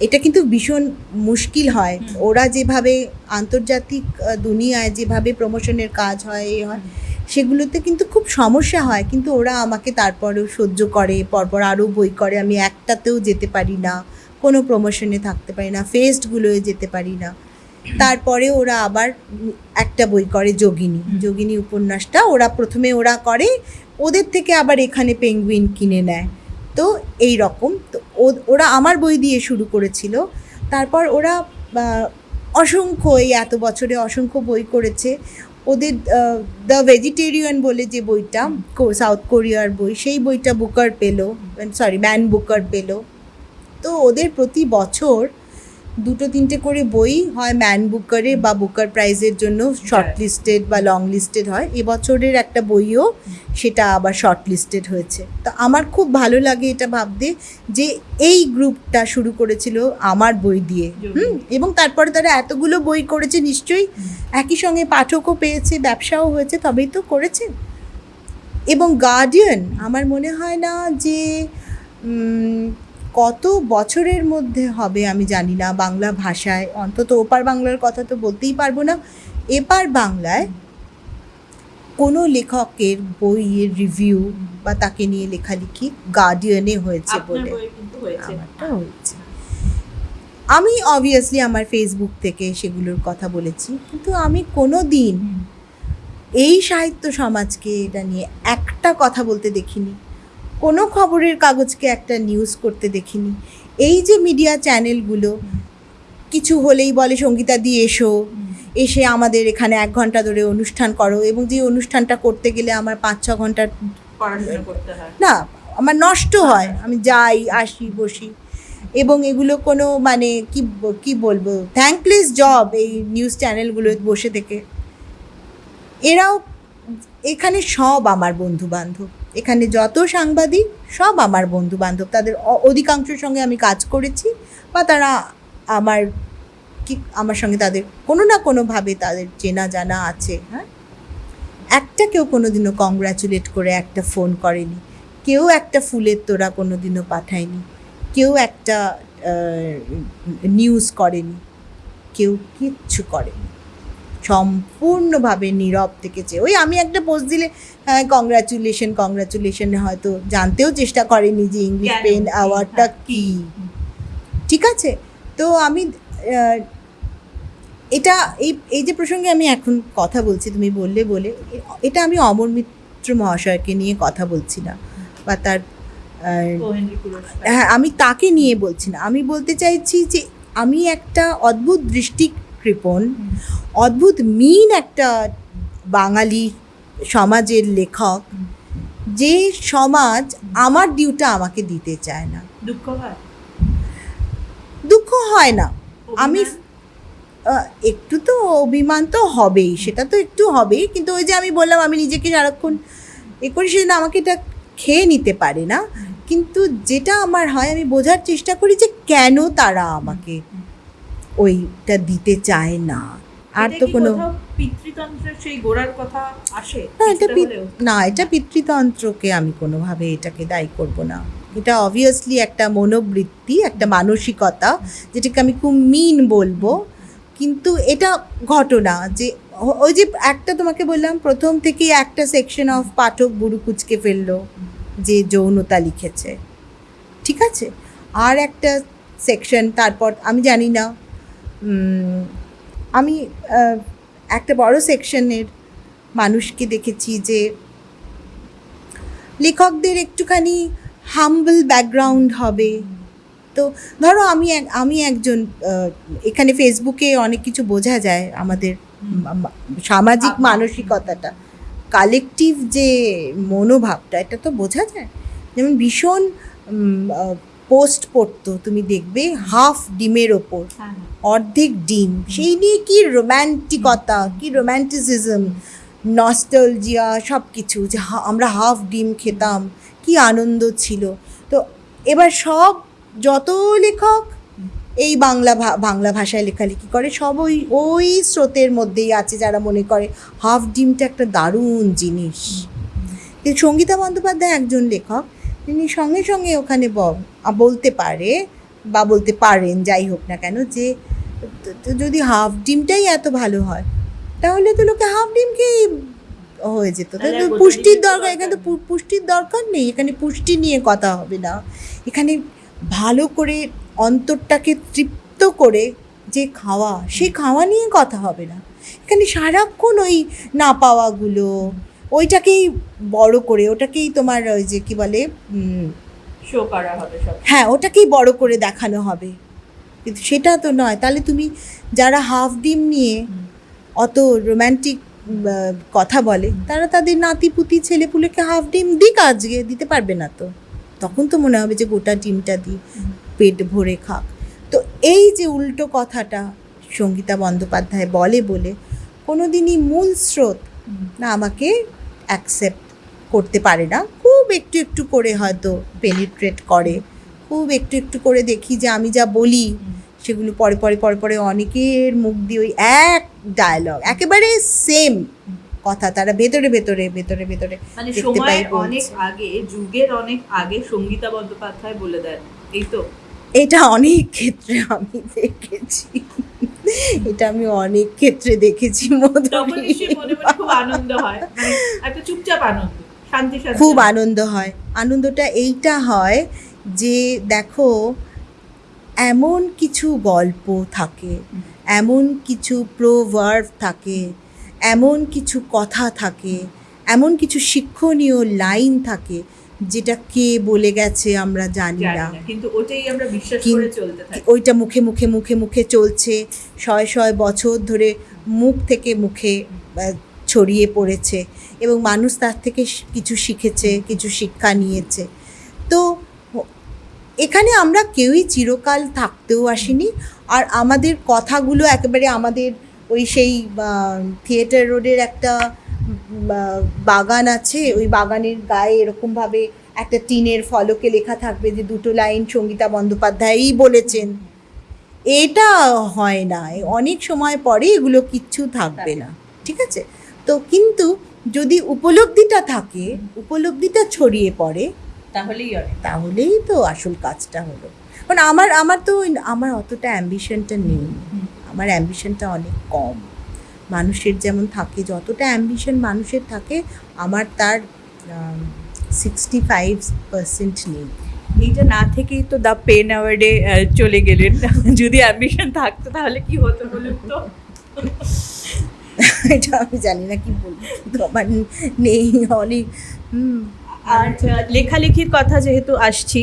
এটা কিন্তু ভীষণ মুশকিল হয়। ওরা যেভাবে আন্তর্জাতিক দুনিয়ায় যেভাবে প্রমোশনের কাজ হয় এ হয় সেগুলোতে কিন্তু খুব সমস্যা হয়। কিন্তু ওরা আমাকে তারপরেও সহ্য করে পরপর আরও বই করে। আমি একটাতেও যেতে পারি না কোনো প্রমোশনে থাকতে পারি না ফেস্টগুলোয় যেতে পারি না। তারপরে ওরা আবার একটা বই করে যোগিনী। যোগিনী উপন্যাসটা ওরা প্রথমে ওরা করে ওদের থেকে আবার এখানে পেঙ্গুইন কিনে নেয়। তো এই রকম। তো ওরা আমার বই দিয়ে শুরু করেছিল। তারপর ওরা অসংখ্য এই এত বছরে অসংখ্য বই করেছে। ওদের দ্য ভেজিটেরিয়ান বলে যে বইটা সাউথ কোরিয়ার বই, সেই বইটা বুকার পেল সরি ম্যান বুকার পেল। তো ওদের প্রতি বছর দুটো তিনটে করে বই হয় ম্যান বুকারে বা বুকার প্রাইজের জন্য শর্ট লিস্টেড বা লং লিস্টেড হয়। এবছরের একটা বইও সেটা আবার শর্ট লিস্টেড হয়েছে। তো আমার খুব ভালো লাগে এটা ভাবতে যে এই গ্রুপটা শুরু করেছিল আমার বই দিয়ে। হুম? এবং তারপরে তারা এতগুলো বই করেছে নিশ্চয়ই একই সঙ্গে পাঠকও পেয়েছে ব্যবসাও হয়েছে তবেই তো করেছে। এবং গার্ডিয়ান আমার মনে হয় না যে কত বছরের মধ্যে হবে আমি জানি না বাংলা ভাষায়। অন্তত ওপার বাংলার কথা তো বলতেই পারব না। এপার বাংলায় কোনো লেখকের বইয়ের রিভিউ বা তাকে নিয়ে লেখালেখি গার্ডিয়ানে হয়েছে বলে কিন্তু আমারটা হয়েছে। আমি অবভিয়াসলি আমার ফেসবুক থেকে সেগুলোর কথা বলেছি কিন্তু আমি কোনো দিন এই সাহিত্য সমাজকে এটা নিয়ে একটা কথা বলতে দেখিনি। কোনো খবরের কাগজকে একটা নিউজ করতে দেখিনি। এই যে মিডিয়া চ্যানেলগুলো কিছু হলেই বলে সঙ্গীতা দিয়ে এসো। এসে আমাদের এখানে এক ঘণ্টা ধরে অনুষ্ঠান করো। এবং যে অনুষ্ঠানটা করতে গেলে আমার পাঁচ ছ ঘণ্টা না আমার নষ্ট হয়। আমি যাই আসি বসি। এবং এগুলো কোনো মানে কি কি বলব? থ্যাঙ্কলেস জব এই নিউজ চ্যানেলগুলো বসে থেকে। এরাও এখানে সব আমার বন্ধু বান্ধব এখানে যত সাংবাদিক, সব আমার বন্ধু বান্ধব তাদের অধিকাংশের সঙ্গে আমি কাজ করেছি বা তারা আমার কি, আমার সঙ্গে তাদের কোনো না কোনোভাবে তাদের চেনা জানা আছে হ্যাঁ? একটা কেউ কোনোদিনও কংগ্রাচুলেট করে একটা ফোন করেনি, কেউ একটা ফুলের তোড়া কোনোদিনও পাঠায়নি, কেউ একটা নিউজ করেনি, কেউ কিচ্ছু করেনি। সম্পূর্ণভাবে নীরব থেকেছে ওই আমি একটা পোস্ট দিলে হ্যাঁ কংগ্রাচুলেশন কংগ্রাচুলেশন হয়তো জানতেও চেষ্টা করেনি যে ইংলিশ? পেন অ্যাওয়ার্ডটা কী? ঠিক আছে? তো আমি এটা এই এই যে প্রসঙ্গে আমি এখন কথা বলছি তুমি বললে বলে এটা আমি অমর মিত্র মহাশয়কে নিয়ে কথা বলছি না। বা তার হ্যাঁ আমি তাকে নিয়ে বলছি না। আমি বলতে চাইছি যে আমি একটা অদ্ভুত দৃষ্টিকৃপণ হুম। অদ্ভুত মিন একটা বাঙালি সমাজের লেখক যে সমাজ আমার ডিউটা আমাকে দিতে চায় না। দুঃখ হয়? দুঃখ হয় না। আমি একটু তো অভিমান তো হবেই সেটা তো একটু হবেই কিন্তু ওই যে আমি বললাম আমি নিজেকে সারাক্ষণ এ করি সেজন্য আমাকে এটা খেয়ে নিতে পারে না। কিন্তু যেটা আমার হয় আমি বোঝার চেষ্টা করি যে কেন তারা আমাকে ওইটা দিতে চায় না। আর তো কোনো কোথাও সেই গোড়ার কথা না এটা না এটা পিতৃতন্ত্রকে আমি কোনোভাবে এটাকে দায়ী করব না। এটা অবভিয়াসলি একটা মনোবৃত্তি একটা মানসিকতা যেটাকে আমি খুব মিন বলব। কিন্তু এটা ঘটনা যে ওই যে একটা তোমাকে বললাম প্রথম থেকেই একটা সেকশন অফ পাঠক বুড়ু কুচকে ফেলল যে যৌনতা লিখেছে। ঠিক আছে? আর একটা সেকশন তারপর আমি জানি না আমি একটা বড় সেকশনের মানুষকে দেখেছি যে লেখকদের একটুখানি হাম্বল ব্যাকগ্রাউন্ড হবে। তো ধরো আমি আমি একজন এখানে ফেসবুকে অনেক কিছু বোঝা যায় আমাদের সামাজিক মানসিকতাটা। কালেকটিভ যে মনোভাবটা এটা তো বোঝা যায়। যেমন ভীষণ পোস্ট পড়তো তুমি দেখবে হাফ ডিমের ওপর হ্যাঁ অর্ধেক ডিম। সেই নিয়ে কি রোম্যান্টিকতা কি রোম্যান্টিসিজম নস্টলজিয়া সব কিছু যে আমরা হাফ ডিম খেতাম কি আনন্দ ছিল। তো এবার সব যত লেখক এই বাংলা বাংলা ভাষায় লেখালেখি করে সব ওই ওই স্রোতের মধ্যেই আছে যারা মনে করে হাফ ডিমটা একটা দারুণ জিনিস। সঙ্গীতা বন্দ্যোপাধ্যায় একজন লেখক তিনি সঙ্গে সঙ্গে ওখানে বলতে পারে বা বলতে পারেন যাই হোক না কেন যে যদি হাফ ডিমটাই এত ভালো হয় তাহলে তো লোকে হাফ ডিম খেয়ে হয়ে যেত। পুষ্টির দরকার এখানে তো পু- পুষ্টির দরকার নেই এখানে পুষ্টি নিয়ে কথা হবে না। এখানে ভালো করে অন্তরটাকে তৃপ্ত করে যে খাওয়া সেই খাওয়া নিয়ে কথা হবে না। এখানে সারাক্ষণ ওই না পাওয়াগুলো ওইটাকেই বড় করে ওটাকেই তোমার ওই যে কি বলে শো করা হবে সব। হ্যাঁ ওটাকেই বড় করে দেখানো হবে। কিন্তু সেটা তো নয়। তাহলে তুমি যারা হাফ ডিম নিয়ে অত রোম্যান্টিক কথা বলে তারা তাদের নাতি নাতিপুতি ছেলেপুলেকে হাফ ডিম দিক আজকে দিতে পারবে না তো। তখন তো মনে হবে যে গোটা ডিমটা দিই পেট ভরে খাক। তো এই যে উল্টো কথাটা সঙ্গীতা বন্দ্যোপাধ্যায় বলে বলে কোনো দিনই মূল স্রোত না আমাকে অ্যাকসেপ্ট করতে পারে না। খুব একটু একটু করে হয়তো পেনিট্রেট করে। খুব একটু একটু করে দেখি যে আমি যা বলি সেগুলো পরে পরে পরে পরে অনেকের মুখ দিয়ে ওই এক ডায়লগ একেবারে সেম কথা তারা ভেতরে ভেতরে ভেতরে ভেতরে মানে দেখতে সময় পাই অনেক আগে যুগের অনেক আগে সঙ্গীতা বন্দ্যোপাধ্যায় বলে দেন এই তো? এটা অনেক ক্ষেত্রে আমি দেখেছি। এটা আমি অনেক ক্ষেত্রে দেখেছি খুব আনন্দ হয়। মানে একটা চুপচাপ আনন্দ শান্তি শান্তি। খুব আনন্দ হয়। আনন্দটা এইটা হয় যে দেখো এমন কিছু গল্প থাকে এমন কিছু প্রোভার্ভ থাকে এমন কিছু কথা থাকে এমন কিছু শিক্ষণীয় লাইন থাকে যেটা কে বলে গেছে আমরা জানি না। কিন্তু ওটাই আমরা বিশ্বাস করে চলতে থাকি। ওইটা মুখে মুখে মুখে মুখে চলছে। শয় শয় বছর ধরে মুখ থেকে মুখে ছড়িয়ে পড়েছে এবং মানুষ তার থেকে কিছু শিখেছে কিছু শিক্ষা নিয়েছে। তো এখানে আমরা কেউই চিরকাল থাকতেও আসিনি। আর আমাদের কথাগুলো একেবারে আমাদের ওই সেই থিয়েটার রোডের একটা বাগান আছে ওই বাগানের গায়ে এরকমভাবে একটা টিনের ফলকে লেখা থাকবে যে দুটো লাইন সঙ্গীতা বন্দ্যোপাধ্যায়ই বলেছেন। এটা হয় না অনেক সময় পরে এগুলো কিচ্ছু থাকবে না ঠিক আছে? তো কিন্তু যদি উপলব্ধিটা থাকে উপলব্ধিটা ছড়িয়ে পড়ে তাহলেই তাহলেই তো আসল কাজটা হলো। কারণ আমার আমার তো আমার অতটা অ্যাম্বিশনটা নেই। আমার অ্যাম্বিশনটা অনেক কম। মানুষের যেমন থাকে যতটা অ্যাম্বিশন মানুষের থাকে আমার তার সিক্সটি ফাইভ পার্সেন্ট নেই। এইটা না থেকেই তো দ্য পেন অ্যাওয়ার্ডে চলে গেলেন। (laughs) যদি অ্যাম্বিশন থাকতো তাহলে কি হতো বলুন তো? (laughs) এটা আমি জানি না কি বলব আমার নেই অনেক আর লেখালেখির কথা যেহেতু আসছি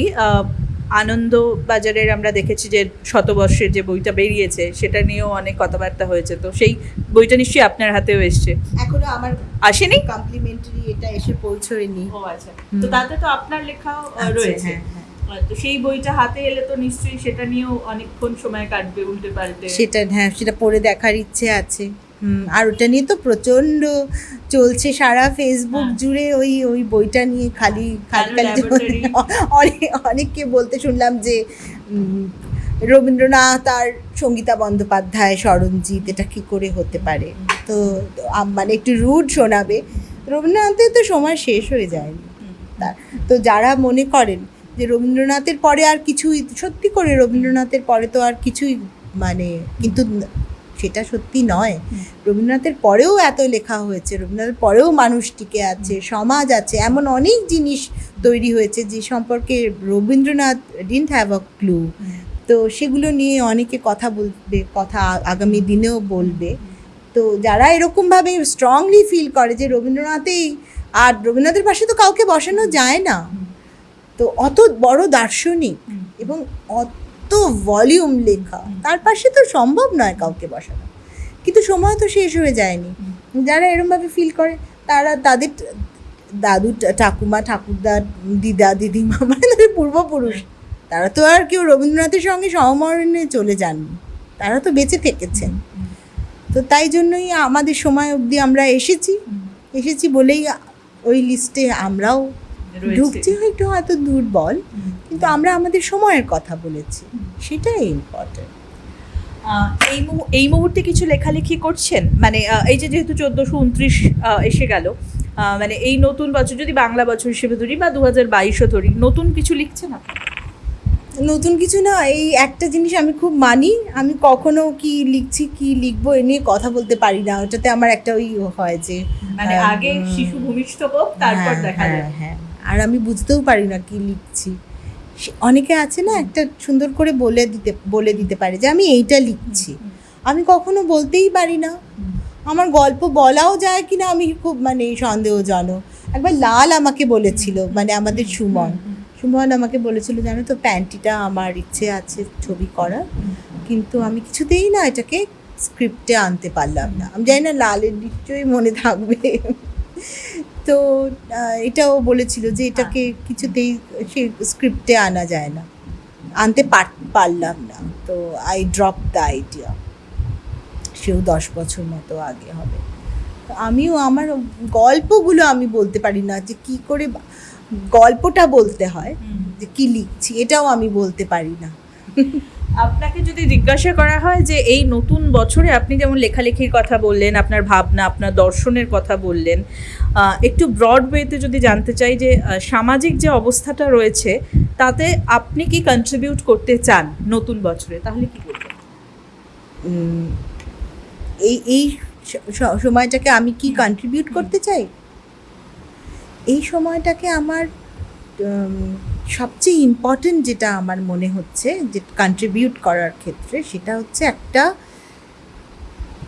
আনন্দ বাজারের আমরা দেখেছি যে শতবর্ষের যে বইটা বেরিয়েছে সেটা নিয়েও অনেক কথাবার্তা হয়েছে। তো সেই বইটা নিশ্চয়ই আপনার হাতেও এসছে। এখনও আমার আসেনি? কমপ্লিমেন্টারি এটা এসে পৌঁছয়নি। ও আচ্ছা। তো তাতে তো আপনার লেখাও আচ্ছা, রয়েছে। হ্যাঁ, হ্যাঁ। তো সেই বইটা হাতে এলে তো নিশ্চয়ই সেটা নিয়েও অনেকক্ষণ সময় কাটবে উল্টে পাল্টে। সেটা হ্যাঁ সেটা পড়ে দেখার ইচ্ছে আছে। আর ওটা নিয়ে তো প্রচণ্ড চলছে সারা ফেসবুক হ্যাঁ। জুড়ে ওই ওই বইটা নিয়ে খালি খালি কেন খালি (laughs) অনেক অনেককে বলতে শুনলাম যে রবীন্দ্রনাথ আর সঙ্গীতা বন্দ্যোপাধ্যায় স্মরণজিৎ এটা কি করে হতে পারে তো মানে একটু রুড শোনাবে রবীন্দ্রনাথের তো সময় শেষ হয়ে যায়নি হুম। তা- যারা মনে করেন যে রবীন্দ্রনাথের পরে আর কিছুই সত্যি করে রবীন্দ্রনাথের পরে তো আর কিছুই মানে কিন্তু সেটা সত্যি নয়। রবীন্দ্রনাথের পরেও এত লেখা হয়েছে রবীন্দ্রনাথের পরেও মানুষ টিকে আছে সমাজ আছে এমন অনেক জিনিস তৈরি হয়েছে যে সম্পর্কে Rabindranath didn't have a clue তো সেগুলো নিয়ে অনেকে কথা বলবে কথা আগামী দিনেও বলবে। তো যারা এরকমভাবে স্ট্রংলি ফিল করে যে রবীন্দ্রনাথেই আর রবীন্দ্রনাথের পাশে তো কাউকে বসানো যায় না। তো অত বড় দার্শনিক এবং অত ভলিউম লেখা। তার পাশে তো সম্ভব নয় কাউকে বসানো। কিন্তু সময় তো শেষ হয়ে যায়নি। যারা এরমভাবে ফিল করে, তারা তাদের দাদু ঠাকুমা, ঠাকুরদা, দিদা, দিদিমা মানে তাদের পূর্বপুরুষ, তারা তো আর কেউ রবীন্দ্রনাথের সঙ্গে সমমরণে চলে যাননি। তারা তো বেঁচে থেকেছেন। তো তাই জন্যই আমাদের সময় অবধি আমরা এসেছি। এসেছি বলেই ওই লিস্টে আমরাও। ঢুকছি একটু হয়তো দুর্বল কিন্তু আমরা আমাদের সময়ের কথা বলেছি। সেটাই ইম্পর্টেন্ট এই এই মুহূর্তে কিছু লেখালেখি করছেন? মানে এই যে যেহেতু চোদ্দোশো উনত্রিশ এসে গেল মানে এই নতুন বছর যদি বাংলা বছর হিসেবে ধরি বা দু হাজার বাইশও ধরি নতুন কিছু লিখছে না নতুন কিছু না এই একটা জিনিস আমি খুব মানি আমি কখনো কি লিখছি কি লিখব এ নিয়ে কথা বলতে পারি না। ওটাতে আমার একটা ওই হয় যে মানে আগে শিশু ভূমিষ্ঠ হোক তারপর হ্যাঁ, দেখা হ্যাঁ, যায় হ্যাঁ। আর আমি বুঝতেও পারি না কি লিখছি। অনেকে আছে না একটা সুন্দর করে বলে দিতে বলে দিতে পারে যে আমি এইটা লিখছি। আমি কখনো বলতেই পারি না। আমার গল্প বলাও যায় কি না আমি খুব মানে সন্দেহজনক। একবার লাল আমাকে বলেছিল মানে আমাদের সুমন। সুমন আমাকে বলেছিল, জানো তো, প্যান্টিটা আমার ইচ্ছে আছে ছবি করার। কিন্তু আমি কিছুতেই না এটাকে স্ক্রিপ্টে আনতে পারলাম না। আমি জানি না লালের নিশ্চয়ই মনে থাকবে। তো এটাও বলেছিল যে এটাকে কিছুতেই সে স্ক্রিপ্টে আনা যায় না। আনতে পার- পারলাম না। তো আই ড্রপ দ্য আইডিয়া সেও দশ বছর মতো আগে হবে। তো আমিও আমার গল্পগুলো আমি বলতে পারি না যে কি করে গল্পটা বলতে হয় যে কি লিখছি এটাও আমি বলতে পারি না। আপনাকে যদি জিজ্ঞাসা করা হয় যে এই নতুন বছরে আপনি যেমন লেখালেখির কথা বললেন, আপনার ভাবনা, আপনার দর্শনের কথা বললেন একটু ব্রড ওয়েতে যদি জানতে চাই যে সামাজিক যে অবস্থাটা রয়েছে, তাতে আপনি কি কন্ট্রিবিউট করতে চান নতুন বছরে? তাহলে কি করবেন? এই এই সময়টাকে আমি কি কন্ট্রিবিউট করতে চাই? এই সময়টাকে আমার সবচেয়ে ইম্পর্টেন্ট যেটা আমার মনে হচ্ছে যে কন্ট্রিবিউট করার ক্ষেত্রে সেটা হচ্ছে একটা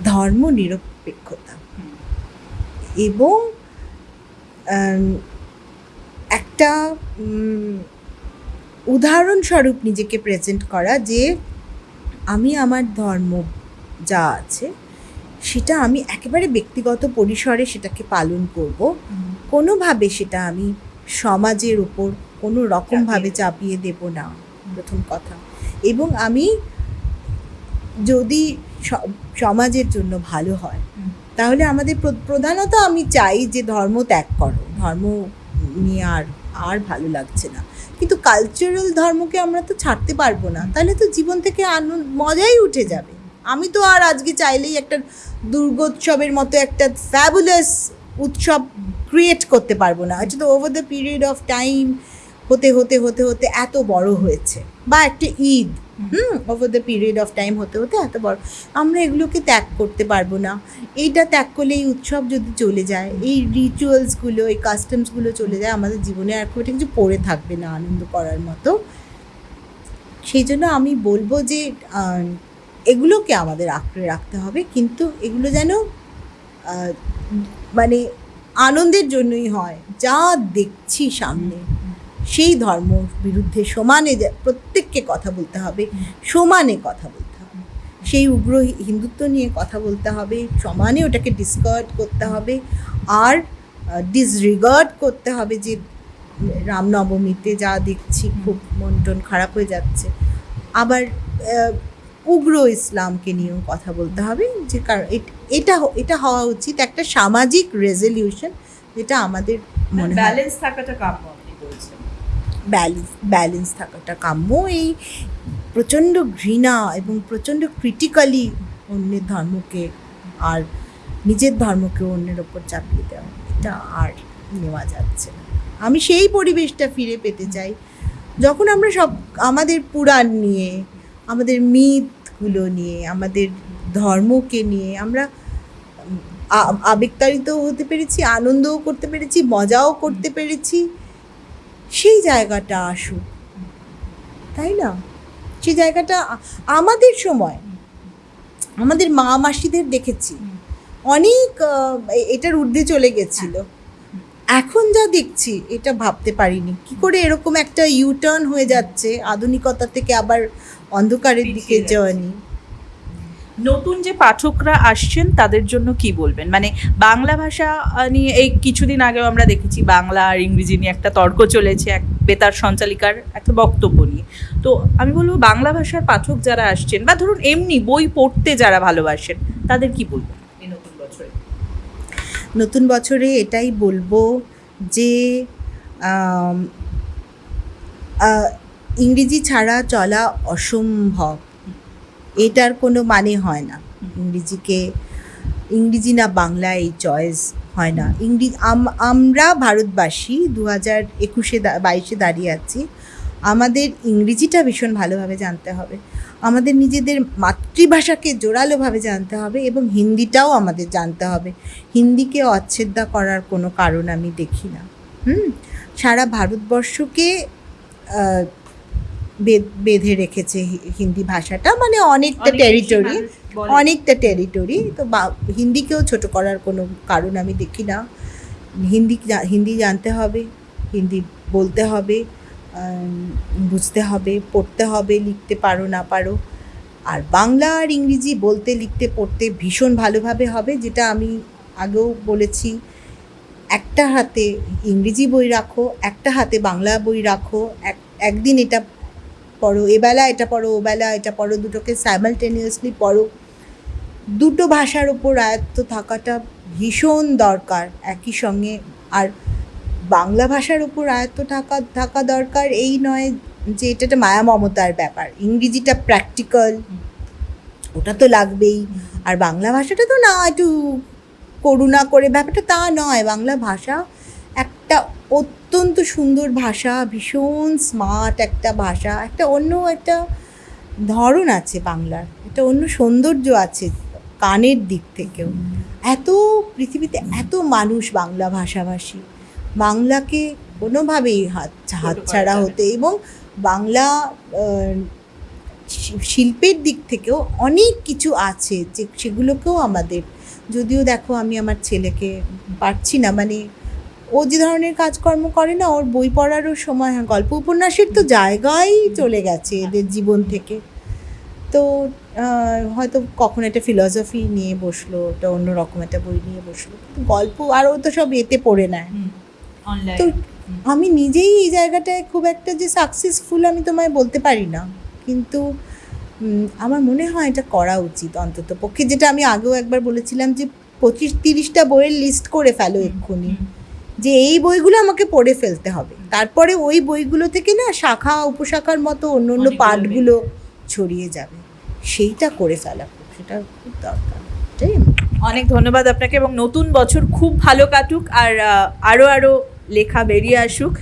ধর্ম নিরপেক্ষতা। এবং একটা উদাহরণস্বরূপ নিজেকে প্রেজেন্ট করা যে আমি আমার ধর্ম যা আছে সেটা আমি একেবারে ব্যক্তিগত পরিসরে সেটাকে পালন করব। কোনোভাবে সেটা আমি সমাজের উপর কোনো রকমভাবে চাপিয়ে দেব না প্রথম কথা। এবং আমি যদি সমাজের জন্য ভালো হয় তাহলে আমাদের প্রধানত আমি চাই যে ধর্ম ত্যাগ করো। ধর্ম নিয়ে আর আর ভালো লাগছে না। কিন্তু কালচারাল ধর্মকে আমরা তো ছাড়তে পারব না। তাহলে তো জীবন থেকে আনন্দ মজাই উঠে যাবে। আমি তো আর আজকে চাইলেই একটা দুর্গোৎসবের মতো একটা ফ্যাবুলাস উৎসব ক্রিয়েট করতে পারব না। এটা তো over the period of time হতে হতে হতে হতে এত বড় হয়েছে। বা একটা ঈদ হুম। Over the period of time হতে হতে এত বড়। আমরা এগুলোকে ত্যাগ করতে পারব না। এইটা ত্যাগ করলে এই উৎসব যদি চলে যায় এই রিচুয়ালসগুলো এই কাস্টমসগুলো চলে যায় আমাদের জীবনে আর খুব একটা কিছু পড়ে থাকবে না আনন্দ করার মতো। সেই জন্য আমি বলব যে এগুলোকে আমাদের আঁকড়ে রাখতে হবে। কিন্তু এগুলো যেন মানে আনন্দের জন্যই হয়। যা দেখছি সামনে। সেই ধর্ম বিরুদ্ধে সমানে প্রত্যেককে কথা বলতে হবে, সমানে কথা বলতে হবে। সেই উগ্র হিন্দুত্ব নিয়ে কথা বলতে হবে, সমানে ওটাকে ডিসকার্ড করতে হবে আর ডিসরিগার্ড করতে হবে যে রামনবমীতে যা দেখছি খুব মন টন খারাপ হয়ে যাচ্ছে। আবার উগ্র ইসলামকে নিয়েও কথা বলতে হবে যে কারণ এটা এটা হওয়া উচিত একটা সামাজিক রেজলিউশন যেটা আমাদের মনে ব্যালেন্স থাকাটা কাম্য। ব্যালেন্স ব্যালেন্স থাকাটা কাম্য। এই প্রচণ্ড ঘৃণা এবং প্রচণ্ড ক্রিটিক্যালি অন্যের ধর্মকে আর নিজের ধর্মকে অন্যের ওপর চাপিয়ে দেওয়া এটা আর নেওয়া যাচ্ছে আমি সেই পরিবেশটা ফিরে পেতে চাই। যখন আমরা সব আমাদের পুরাণ নিয়ে আমাদের মিথগুলো নিয়ে আমাদের ধর্মকে নিয়ে আমরা উম, আ- আবেগতাড়িতও হতে পেরেছি আনন্দও করতে পেরেছি মজাও করতে পেরেছি। সেই জায়গাটা আসুক। তাই না? সেই জায়গাটা আমাদের সময় আমাদের মা মাসিদের দেখেছি। অনেক এটার ঊর্ধ্বে চলে গেছিল। এখন যা দেখছি এটা ভাবতে পারিনি। কি করে এরকম একটা ইউটার্ন হয়ে যাচ্ছে আধুনিকতা থেকে আবার অন্ধকারের দিকে। জার্নি নতুন যে পাঠকরা আসছেন, তাদের জন্য কি বলবেন? মানে বাংলা ভাষা নিয়ে এই কিছুদিন আগেও আমরা দেখেছি বাংলা আর ইংরেজি নিয়ে একটা তর্ক চলেছে এক বেতার সঞ্চালিকার একটা বক্তব্য নিয়ে। তো আমি বলব, বাংলা ভাষার পাঠক যারা আসছেন বা ধরুন এমনি বই পড়তে যারা ভালোবাসেন, তাদের কি বলবেন এই নতুন বছরে? নতুন বছরে এটাই বলব যে ইংরেজি ছাড়া চলা অসম্ভব। এটার কোনো মানে হয় না। ইংরেজিকে, ইংরেজি না বাংলা এই চয়েস হয় না। ইংরেজি আমরা ভারতবাসী দু হাজার একুশে বাইশে দাঁড়িয়ে আছি। আমাদের ইংরেজিটা ভীষণ ভালোভাবে জানতে হবে। আমাদের নিজেদের মাতৃভাষাকে জোরালোভাবে জানতে হবে এবং হিন্দিটাও আমাদের জানতে হবে। হিন্দিকে অচ্ছেদ্যা করার কোনো কারণ আমি দেখি না। হুম? সারা ভারতবর্ষকে বেঁধে রেখেছে হিন্দি ভাষাটা মানে অনেকটা অনেক টেরিটরি অনেকটা টেরিটরি তো বা- হিন্দিকেও ছোট করার কোনো কারণ আমি দেখি না। হিন্দি হিন্দি জানতে হবে হিন্দি বলতে হবে বুঝতে হবে পড়তে হবে লিখতে পারো না পারো। আর বাংলা আর ইংরেজি বলতে লিখতে পড়তে ভীষণ ভালোভাবে হবে যেটা আমি আগেও বলেছি। একটা হাতে ইংরেজি বই রাখো একটা হাতে বাংলা বই রাখো এক একদিন এটা পড়ো এবেলা এটা পড়ো ওবেলা এটা পড়ো, দুটোকে সাইমালটেনিয়াসলি পড়ো। দুটো ভাষার ওপর আয়ত্ত থাকাটা ভীষণ দরকার, একই সঙ্গে। আর বাংলা ভাষার উপর আয়ত্ত থাকা থাকা দরকার এই নয় যে এটা একটা মায়া মমতার ব্যাপার। ইংরেজিটা প্র্যাকটিক্যাল ওটা তো লাগবেই। আর বাংলা ভাষাটা তো না, একটু করুণা করে, ব্যাপারটা তা নয়। বাংলা ভাষা একটা অত্যন্ত সুন্দর ভাষা ভীষণ স্মার্ট একটা ভাষা একটা অন্য একটা ধরন আছে বাংলার একটা অন্য সৌন্দর্য আছে কানের দিক থেকেও। এত পৃথিবীতে এত মানুষ বাংলা ভাষাভাষী। বাংলাকে কোনোভাবেই হাত হাতছাড়া হতে এবং বাংলা শিল্পের দিক থেকেও অনেক কিছু আছে যে সেগুলোকেও আমাদের যদিও দেখো আমি আমার ছেলেকে পারছি না মানে ও যে ধরনের কাজকর্ম করে না ওর বই পড়ারও সময় হয়। গল্প উপন্যাসের তো জায়গায় চলে গেছে এদের জীবন থেকে। তো হয়তো কখন একটা ফিলসফি নিয়ে বসল একটা অন্য রকম একটা বই নিয়ে বসল। কিন্তু গল্প আর ও তো সব এতে পড়ে নেয় তো আমি নিজেই এই জায়গাটায় খুব একটা যে সাকসেসফুল আমি তোমায় বলতে পারি না। কিন্তু আমার মনে হয় এটা করা উচিত অন্তত পক্ষে যেটা আমি আগেও একবার বলেছিলাম যে পঁচিশ তিরিশটা বইয়ের লিস্ট করে ফেলো এক্ষুনি। যে এই বইগুলো আমাকে পড়ে ফেলতে হবে। তারপরে ওই বইগুলো থেকে না শাখা উপশাখার মতো অন্য অন্য পাঠগুলো ছড়িয়ে যাবে। সেইটা করে ফেলা খুব সেটা খুব দরকার। এটাই অনেক ধন্যবাদ আপনাকে এবং নতুন বছর খুব ভালো কাটুক আর আরও আরও আরও লেখা বেরিয়ে আসুক।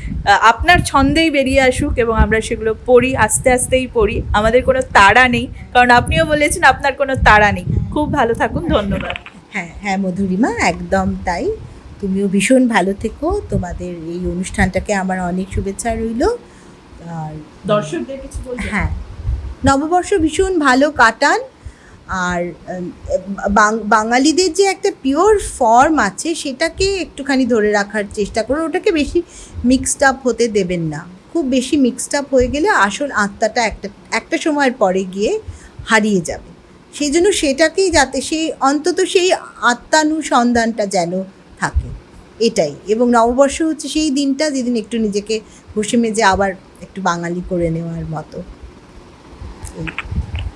আপনার ছন্দেই বেরিয়ে আসুক এবং আমরা সেগুলো পড়ি আস্তে আস্তেই পড়ি। আমাদের কোনো তাড়া নেই কারণ আপনিও বলেছেন আপনার কোনো তাড়া নেই। খুব ভালো থাকুন ধন্যবাদ। হ্যাঁ হ্যাঁ মধুরিমা একদম তাই। তুমিও ভীষণ ভালো থেকো। তোমাদের এই অনুষ্ঠানটাকে আমার অনেক শুভেচ্ছা রইল। আর দর্শকদের কিছু হ্যাঁ নববর্ষ ভীষণ ভালো কাটান। আর বাঙালিদের যে একটা পিওর ফর্ম আছে সেটাকে একটুখানি ধরে রাখার চেষ্টা করুন ওটাকে বেশি মিক্সড আপ হতে দেবেন না। খুব বেশি মিক্সড আপ হয়ে গেলে আসল আত্মাটা একটা একটা সময়ের পরে গিয়ে হারিয়ে যাবে। সেই জন্য সেটাকেই যাতে সেই অন্তত সেই আত্মানুসন্ধানটা যেন থাকে। এটাই। এবং নববর্ষ হচ্ছে সেই দিনটা যেদিন একটু নিজেকে ঘষে মেজে আবার একটু বাঙালি করে নেওয়ার মতো।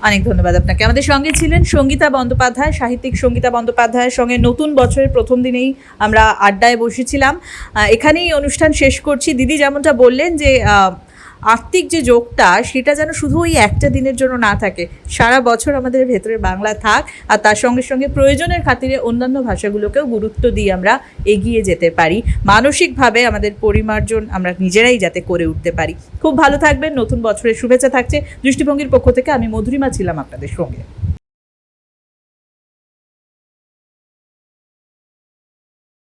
অনেক ধন্যবাদ আপনাকে। আমাদের সঙ্গে ছিলেন সঙ্গীতা বন্দ্যোপাধ্যায়, সাহিত্যিক সঙ্গীতা বন্দ্যোপাধ্যায়ের সঙ্গে নতুন বছরের প্রথম দিনেই আমরা আড্ডায় বসেছিলাম। এখানেই অনুষ্ঠান শেষ করছি। দিদি যেমনটা বললেন যে আত্মিক যে যোগটা, সেটা যেন শুধু ওই একটা দিনের জন্য না থাকে। সারা বছর আমাদের ভেতরে বাংলা থাক আর তার সঙ্গে সঙ্গে প্রয়োজনের খাতিরে অন্যান্য ভাষাগুলোকেও গুরুত্ব দিয়ে আমরা এগিয়ে যেতে পারি। মানসিকভাবে আমাদের পরিমার্জন আমরা নিজেরাই যাতে করে উঠতে পারি। খুব ভালো থাকবেন, নতুন বছরের শুভেচ্ছা থাকছে। দৃষ্টিভঙ্গির পক্ষ থেকে আমি মধুরিমা ছিলাম আপনাদের সঙ্গে।